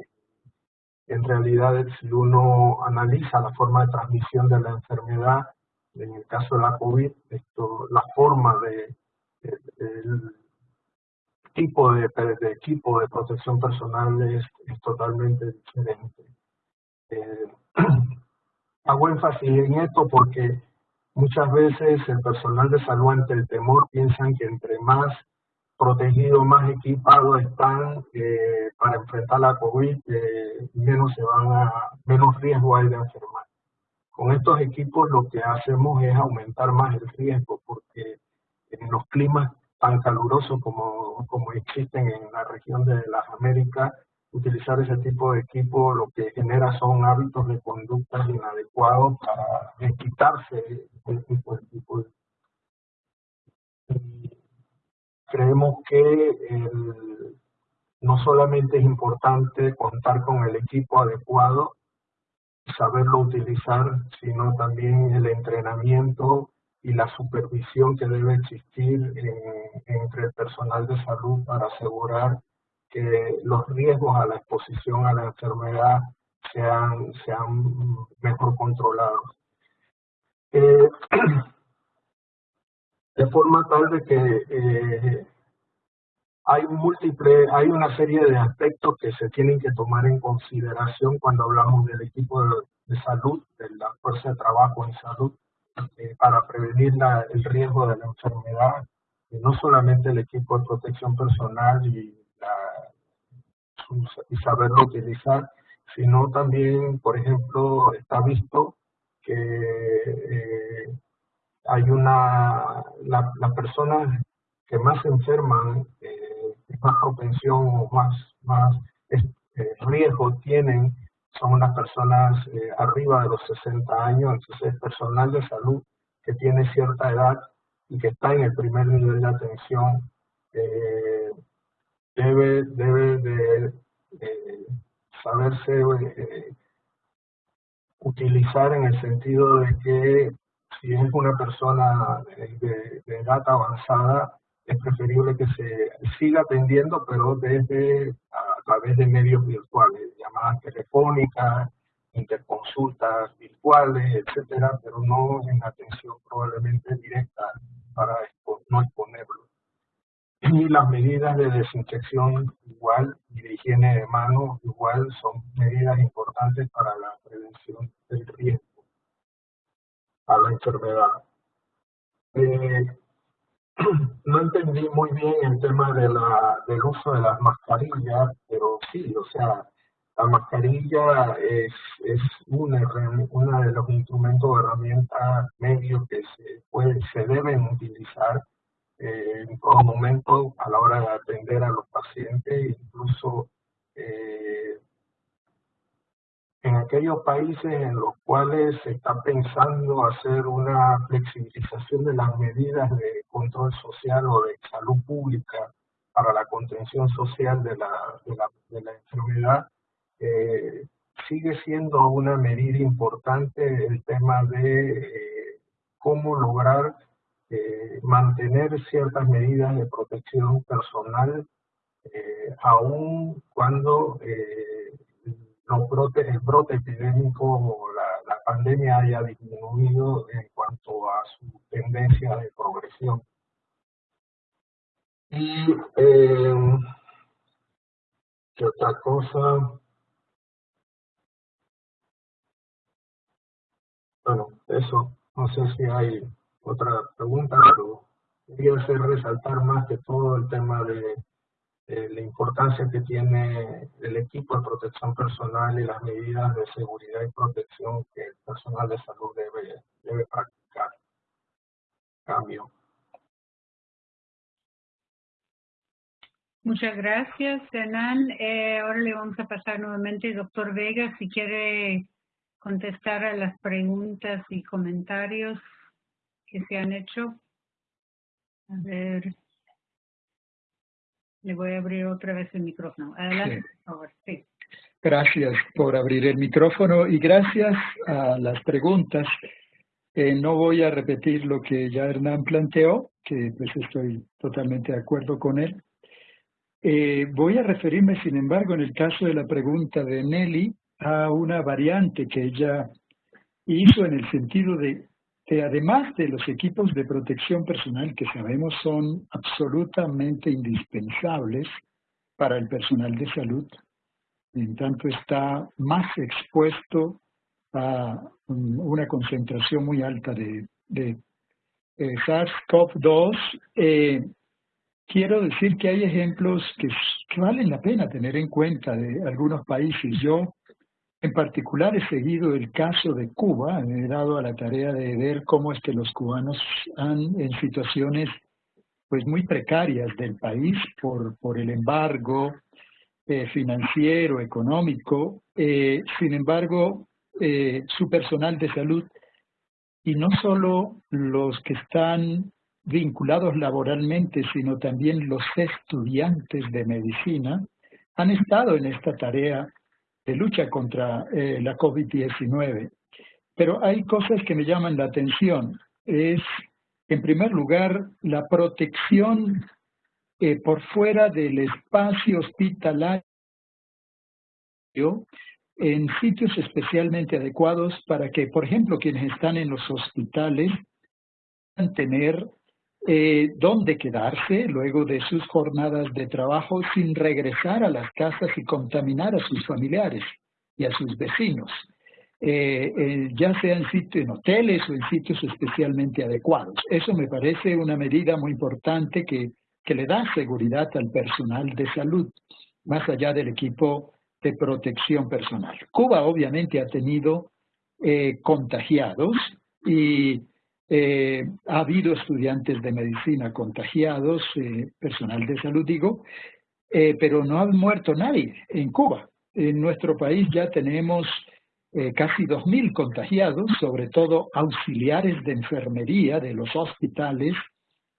En realidad, si uno analiza la forma de transmisión de la enfermedad, en el caso de la COVID, la forma de, el tipo de, equipo de protección personal es, totalmente diferente. Eh, <clears throat> hago énfasis en esto porque Muchas veces el personal de salud ante el temor piensan que entre más protegidos, más equipados están eh, para enfrentar la COVID, eh, menos se van a, menos riesgo hay de enfermar. Con estos equipos lo que hacemos es aumentar más el riesgo, porque en los climas tan calurosos como, como existen en la región de las Américas, utilizar ese tipo de equipo lo que genera son hábitos de conducta inadecuados para quitarse el tipo de equipo. creemos que no solamente es importante contar con el equipo adecuado, saberlo utilizar, sino también el entrenamiento y la supervisión que debe existir entre el personal de salud para asegurar que los riesgos a la exposición a la enfermedad sean, sean mejor controlados. Eh, <clears throat> de forma tal de que eh, hay múltiples, hay una serie de aspectos que se tienen que tomar en consideración cuando hablamos del equipo de, salud, de la fuerza de trabajo en salud, eh, para prevenir el riesgo de la enfermedad, no solamente el equipo de protección personal y y saberlo utilizar, sino también, por ejemplo, está visto que eh, hay una, la, las personas que más se enferman, eh, más propensión o más, más eh, riesgo tienen son las personas eh, arriba de los 60 años, entonces personal de salud que tiene cierta edad y que está en el primer nivel de atención debe, debe de saberse eh, utilizar en el sentido de que si es una persona de, edad avanzada, es preferible que se siga atendiendo, pero desde a través de medios virtuales, llamadas telefónicas, interconsultas virtuales, etcétera, pero no en atención probablemente directa para no exponerlo y las medidas de desinfección igual y de higiene de manos igual son medidas importantes para la prevención del riesgo a la enfermedad. Eh, <clears throat> no entendí muy bien el tema del uso de las mascarillas, pero sí, o sea, la mascarilla es, es una, de los instrumentos o herramientas medios que se, puede, se deben utilizar eh, en todo momento a la hora de atender a los pacientes, incluso eh, aquellos países en los cuales se está pensando hacer una flexibilización de las medidas de control social o de salud pública para la contención social de la, enfermedad, eh, sigue siendo una medida importante el tema de eh, cómo lograr eh, mantener ciertas medidas de protección personal aun cuando los brotes, el brote epidémico o la, pandemia haya disminuido en cuanto a su tendencia de progresión. Y eh, ¿qué otra cosa? Bueno, eso, no sé si hay otra pregunta, pero quería hacer resaltar más que todo el tema de eh, la importancia que tiene el equipo de protección personal y las medidas de seguridad y protección que el personal de salud debe, debe practicar. Cambio. Muchas gracias, Hernán. Eh, ahora le vamos a pasar nuevamente doctor Vega si quiere contestar a las preguntas y comentarios que se han hecho. A ver. Le voy a abrir otra vez el micrófono. Adelante, sí. por favor. Sí. Gracias por abrir el micrófono y gracias a las preguntas. Eh, no voy a repetir lo que ya Hernán planteó, que pues estoy totalmente de acuerdo con él. Eh, voy a referirme, sin embargo, en el caso de la pregunta de Nelly, a una variante que ella hizo en el sentido de que además de los equipos de protección personal que sabemos son absolutamente indispensables para el personal de salud, en tanto está más expuesto a una concentración muy alta de, eh, SARS-CoV-2, eh, quiero decir que hay ejemplos que, valen la pena tener en cuenta de algunos países. Yo en particular he seguido el caso de Cuba, me he dado a la tarea de ver cómo es que los cubanos han en situaciones pues muy precarias del país por, por el embargo eh, financiero, económico, eh, sin embargo, eh, su personal de salud y no solo los que están vinculados laboralmente, sino también los estudiantes de medicina, han estado en esta tarea de lucha contra eh, la COVID-19. Pero hay cosas que me llaman la atención. Es, en primer lugar, la protección eh, por fuera del espacio hospitalario en sitios especialmente adecuados para que, por ejemplo, quienes están en los hospitales puedan tener eh, dónde quedarse luego de sus jornadas de trabajo sin regresar a las casas y contaminar a sus familiares y a sus vecinos, eh, eh, ya sea en sitios, en hoteles o en sitios especialmente adecuados. Eso me parece una medida muy importante que, que le da seguridad al personal de salud, más allá del equipo de protección personal. Cuba obviamente ha tenido eh, contagiados y eh, ha habido estudiantes de medicina contagiados, eh, personal de salud digo, eh, pero no ha muerto nadie en Cuba. En nuestro país ya tenemos eh, casi 2.000 contagiados, sobre todo auxiliares de enfermería de los hospitales,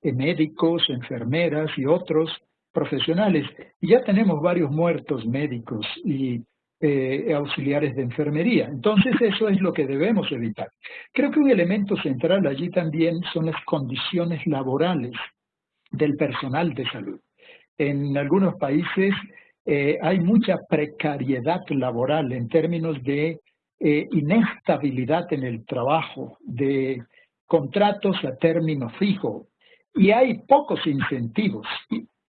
médicos, enfermeras y otros profesionales. Y ya tenemos varios muertos médicos y eh, auxiliares de enfermería. Entonces eso es lo que debemos evitar. Creo que un elemento central allí también son las condiciones laborales del personal de salud. En algunos países eh, hay mucha precariedad laboral en términos de eh, inestabilidad en el trabajo, de contratos a término fijo, y hay pocos incentivos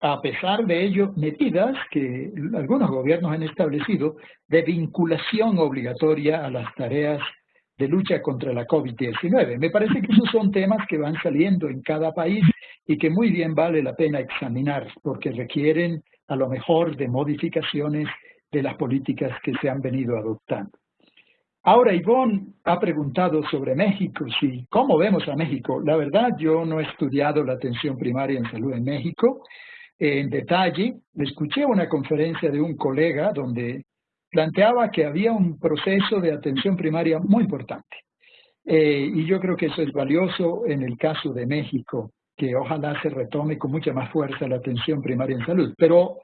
a pesar de ello, medidas que algunos gobiernos han establecido de vinculación obligatoria a las tareas de lucha contra la COVID-19. Me parece que esos son temas que van saliendo en cada país y que muy bien vale la pena examinar porque requieren a lo mejor de modificaciones de las políticas que se han venido adoptando. Ahora, Ivonne ha preguntado sobre México, sí, ¿cómo vemos a México? La verdad, yo no he estudiado la atención primaria en salud en México en detalle. Escuché una conferencia de un colega donde planteaba que había un proceso de atención primaria muy importante. Eh, y yo creo que eso es valioso en el caso de México, que ojalá se retome con mucha más fuerza la atención primaria en salud. Pero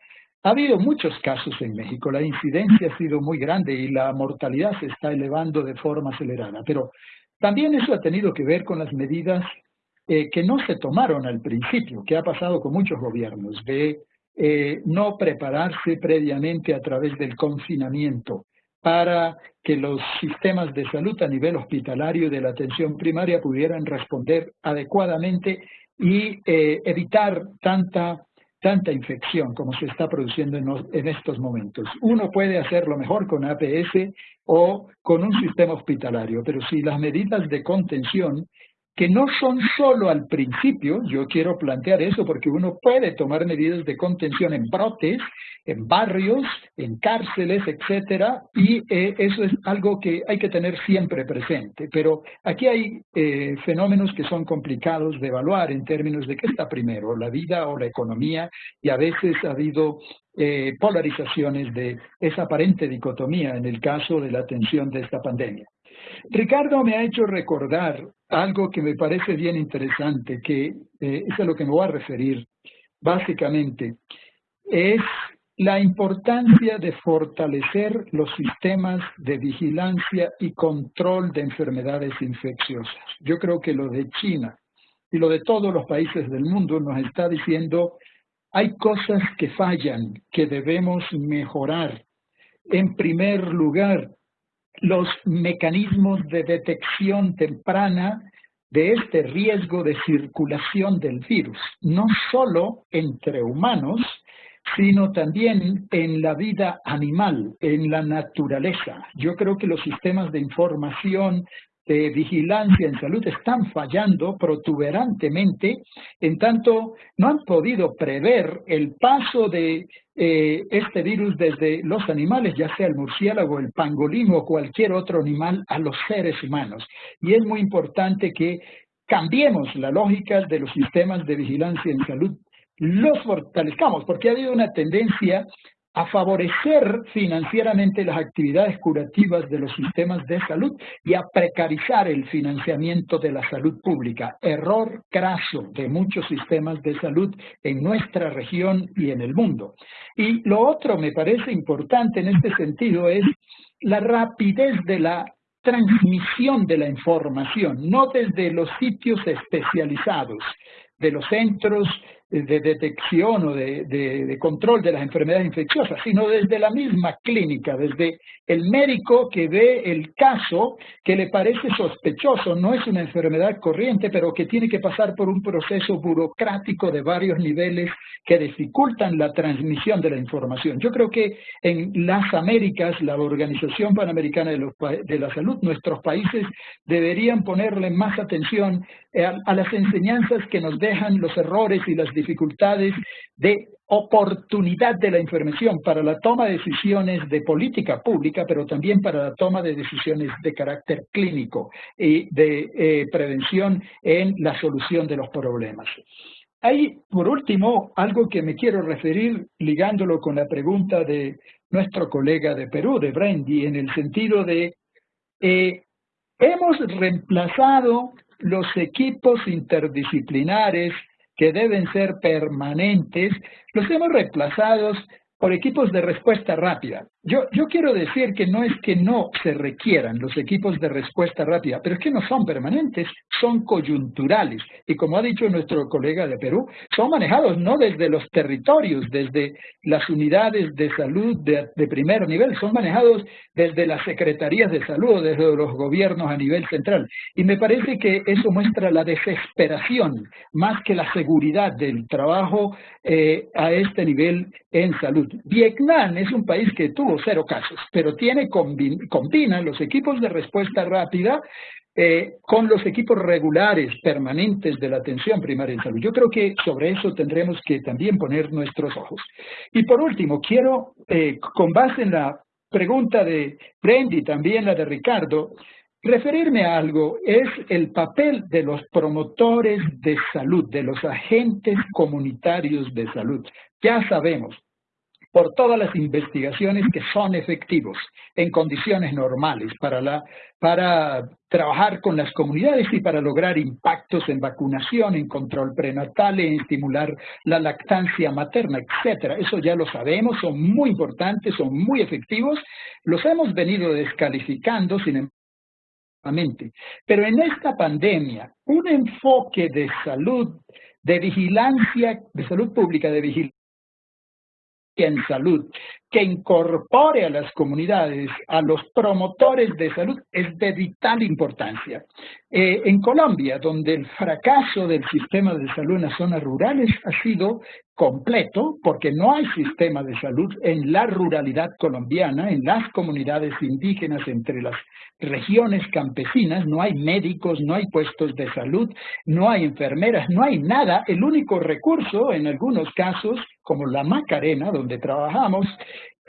ha habido muchos casos en México, la incidencia ha sido muy grande y la mortalidad se está elevando de forma acelerada, pero también eso ha tenido que ver con las medidas eh, que no se tomaron al principio, que ha pasado con muchos gobiernos, de eh, no prepararse previamente a través del confinamiento para que los sistemas de salud a nivel hospitalario y de la atención primaria pudieran responder adecuadamente y eh, evitar tanta tanta infección como se está produciendo en, estos momentos. Uno puede hacerlo mejor con APS o con un sistema hospitalario, pero si las medidas de contención que no son solo al principio, yo quiero plantear eso porque uno puede tomar medidas de contención en brotes, en barrios, en cárceles, etcétera, y eh, eso es algo que hay que tener siempre presente. Pero aquí hay eh, fenómenos que son complicados de evaluar en términos de qué está primero, la vida o la economía, y a veces ha habido eh, polarizaciones de esa aparente dicotomía en el caso de la atención de esta pandemia. Ricardo me ha hecho recordar algo que me parece bien interesante, que eh, es a lo que me voy a referir básicamente, es la importancia de fortalecer los sistemas de vigilancia y control de enfermedades infecciosas. Yo creo que lo de China y lo de todos los países del mundo nos está diciendo hay cosas que fallan, que debemos mejorar. En primer lugar, los mecanismos de detección temprana de este riesgo de circulación del virus, no solo entre humanos, sino también en la vida animal, en la naturaleza. Yo creo que los sistemas de información de vigilancia en salud están fallando protuberantemente, en tanto no han podido prever el paso de eh, este virus desde los animales, ya sea el murciélago, el pangolín o cualquier otro animal, a los seres humanos. Y es muy importante que cambiemos la lógica de los sistemas de vigilancia en salud, los fortalezcamos, porque ha habido una tendencia a favorecer financieramente las actividades curativas de los sistemas de salud y a precarizar el financiamiento de la salud pública. Error craso de muchos sistemas de salud en nuestra región y en el mundo. Y lo otro me parece importante en este sentido es la rapidez de la transmisión de la información, no desde los sitios especializados, de los centros de detección o de, control de las enfermedades infecciosas, sino desde la misma clínica, desde el médico que ve el caso que le parece sospechoso, no es una enfermedad corriente, pero que tiene que pasar por un proceso burocrático de varios niveles que dificultan la transmisión de la información. Yo creo que en las Américas, la Organización Panamericana de, de la Salud, nuestros países deberían ponerle más atención a las enseñanzas que nos dejan los errores y las dificultades de oportunidad de la información para la toma de decisiones de política pública, pero también para la toma de decisiones de carácter clínico y de eh, prevención en la solución de los problemas. Hay, por último, algo que me quiero referir ligándolo con la pregunta de nuestro colega de Perú, de Brandy, en el sentido de eh, hemos reemplazado los equipos interdisciplinares que deben ser permanentes, los hemos reemplazado por equipos de respuesta rápida. Yo, quiero decir que no es que no se requieran los equipos de respuesta rápida, pero es que no son permanentes, son coyunturales. Y como ha dicho nuestro colega de Perú, son manejados no desde los territorios, desde las unidades de salud de, primer nivel, son manejados desde las secretarías de salud, desde los gobiernos a nivel central. Y me parece que eso muestra la desesperación más que la seguridad del trabajo eh, a este nivel en salud. Vietnam es un país que tuvo cero casos, pero tiene combina los equipos de respuesta rápida eh, con los equipos regulares, permanentes de la atención primaria en salud. Yo creo que sobre eso tendremos que también poner nuestros ojos. Y por último, quiero, eh, con base en la pregunta de Brendy, también la de Ricardo, referirme a algo es el papel de los promotores de salud, de los agentes comunitarios de salud. Ya sabemos, por todas las investigaciones que son efectivos en condiciones normales para, la, para trabajar con las comunidades y para lograr impactos en vacunación, en control prenatal, en estimular la lactancia materna, etcétera. Eso ya lo sabemos, son muy importantes, son muy efectivos. Los hemos venido descalificando, sin embargo, pero en esta pandemia, un enfoque de salud, de vigilancia, de salud pública, de vigilancia en salud, que incorpore a las comunidades, a los promotores de salud, es de vital importancia. Eh, en Colombia, donde el fracaso del sistema de salud en las zonas rurales ha sido completo, porque no hay sistema de salud en la ruralidad colombiana, en las comunidades indígenas, entre las regiones campesinas, no hay médicos, no hay puestos de salud, no hay enfermeras, no hay nada. El único recurso, en algunos casos, como la Macarena, donde trabajamos,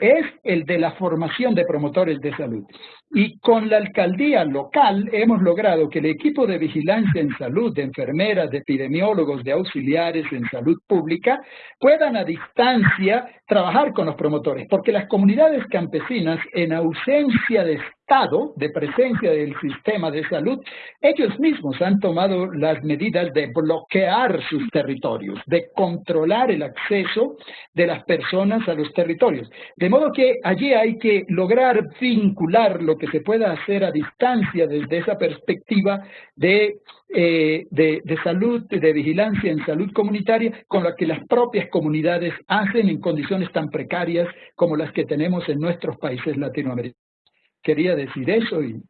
es el de la formación de promotores de salud. Y con la alcaldía local hemos logrado que el equipo de vigilancia en salud, de enfermeras, de epidemiólogos, de auxiliares en salud pública, puedan a distancia trabajar con los promotores, porque las comunidades campesinas, en ausencia de Estado, de presencia del sistema de salud, ellos mismos han tomado las medidas de bloquear sus territorios, de controlar el acceso de las personas a los territorios. De modo que allí hay que lograr vincular lo que se pueda hacer a distancia desde esa perspectiva de, eh, de, de salud, de vigilancia en salud comunitaria, con lo que las propias comunidades hacen en condiciones tan precarias como las que tenemos en nuestros países latinoamericanos. Quería decir eso y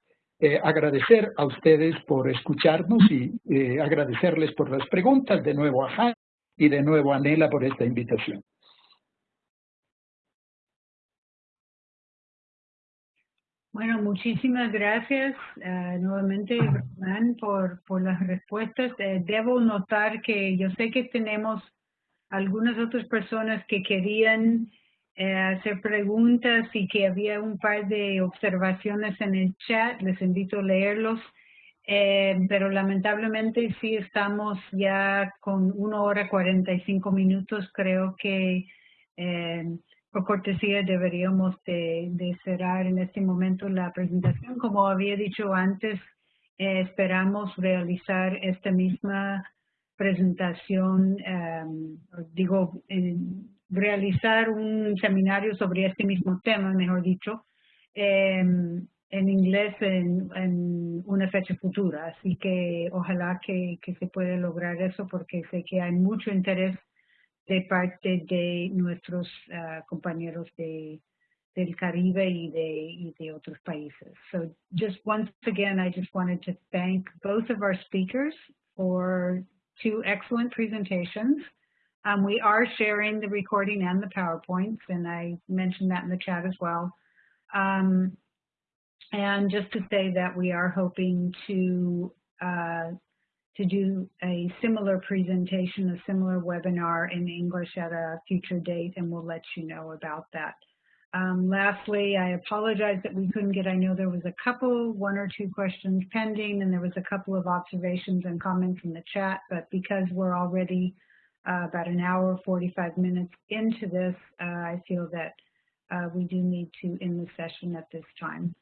eh, agradecer a ustedes por escucharnos y eh, agradecerles por las preguntas, de nuevo a Han y de nuevo a Nela por esta invitación. Bueno, muchísimas gracias uh, nuevamente, Román, por, por las respuestas. Eh, debo notar que yo sé que tenemos algunas otras personas que querían eh, hacer preguntas y que había un par de observaciones en el chat. Les invito a leerlos. Eh, pero lamentablemente sí estamos ya con una hora 45 minutos. Creo que eh, por cortesía deberíamos de, cerrar en este momento la presentación. Como había dicho antes, eh, esperamos realizar esta misma presentación, em, digo, realizar un seminario sobre este mismo tema, mejor dicho, em, en inglés en, una fecha futura. Así que ojalá que se pueda lograr eso porque sé que hay mucho interés de parte de nuestros uh, compañeros de, del Caribe y de, y de otros países. So just once again, I just wanted to thank both of our speakers for two excellent presentations. Um, we are sharing the recording and the PowerPoints, and I mentioned that in the chat as well. Um, and just to say that we are hoping to uh, to do a similar presentation, a similar webinar in English at a future date, and we'll let you know about that. Um, lastly, I apologize that we couldn't get, I know there was a couple, one or two questions pending, and there was a couple of observations and comments in the chat, but because we're already uh, about an hour, 45 minutes into this, uh, I feel that uh, we do need to end the session at this time.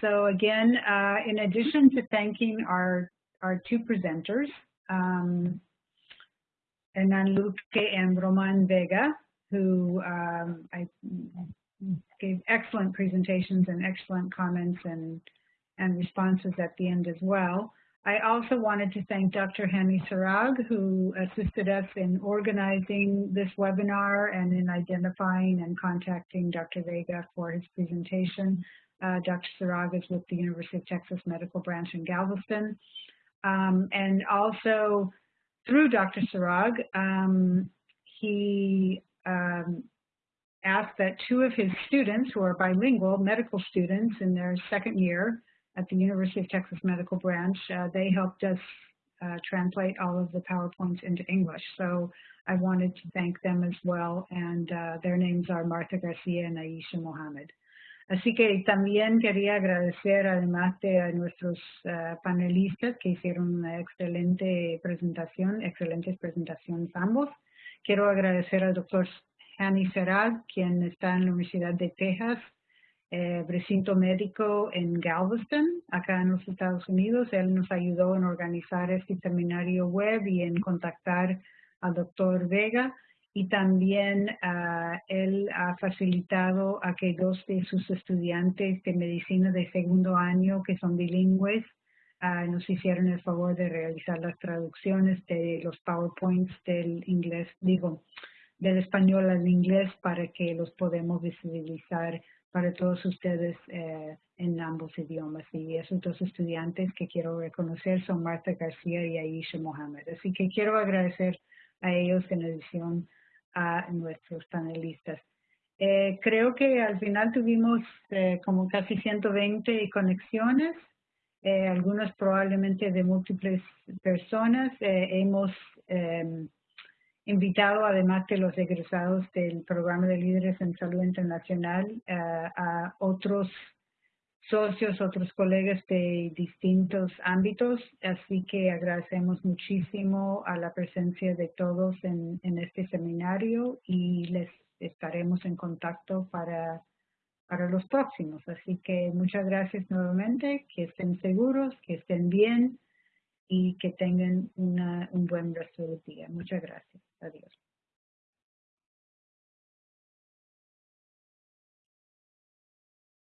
So again, uh, in addition to thanking our our two presenters, um, Hernan Luque and Roman Vega, who um, I gave excellent presentations and excellent comments and, and responses at the end as well. I also wanted to thank Dr. Hani Sarag, who assisted us in organizing this webinar and in identifying and contacting Dr. Vega for his presentation. Uh, Dr. Sarag is with the University of Texas Medical Branch in Galveston. Um, and also through Dr. Sarag, um, he um, asked that two of his students who are bilingual medical students in their second year at the University of Texas Medical Branch, uh, they helped us uh, translate all of the PowerPoints into English. So I wanted to thank them as well. And uh, their names are Martha Garcia and Aisha Mohammed. Así que también quería agradecer además de a nuestros uh, panelistas que hicieron una excelente presentación, excelentes presentaciones ambos. Quiero agradecer al doctor Hani Serad, quien está en la Universidad de Texas, eh, recinto médico en Galveston, acá en los Estados Unidos. Él nos ayudó en organizar este seminario web y en contactar al doctor Vega y también uh, él ha facilitado a que dos de sus estudiantes de medicina de segundo año que son bilingües uh, nos hicieron el favor de realizar las traducciones de los PowerPoints del inglés, digo, del español al inglés para que los podamos visibilizar para todos ustedes eh, en ambos idiomas. Y esos dos estudiantes que quiero reconocer son Marta García y Aisha Mohamed. Así que quiero agradecer a ellos en edición a nuestros panelistas. Eh, creo que al final tuvimos eh, como casi 120 conexiones, eh, algunas probablemente de múltiples personas. hemos em, invitado, además de los egresados del programa de líderes en salud internacional, a otros socios, otros colegas de distintos ámbitos, así que agradecemos muchísimo a la presencia de todos en, este seminario y les estaremos en contacto para, para los próximos. Así que muchas gracias nuevamente, que estén seguros, que estén bien y que tengan una, un buen resto del día. Muchas gracias. Adiós.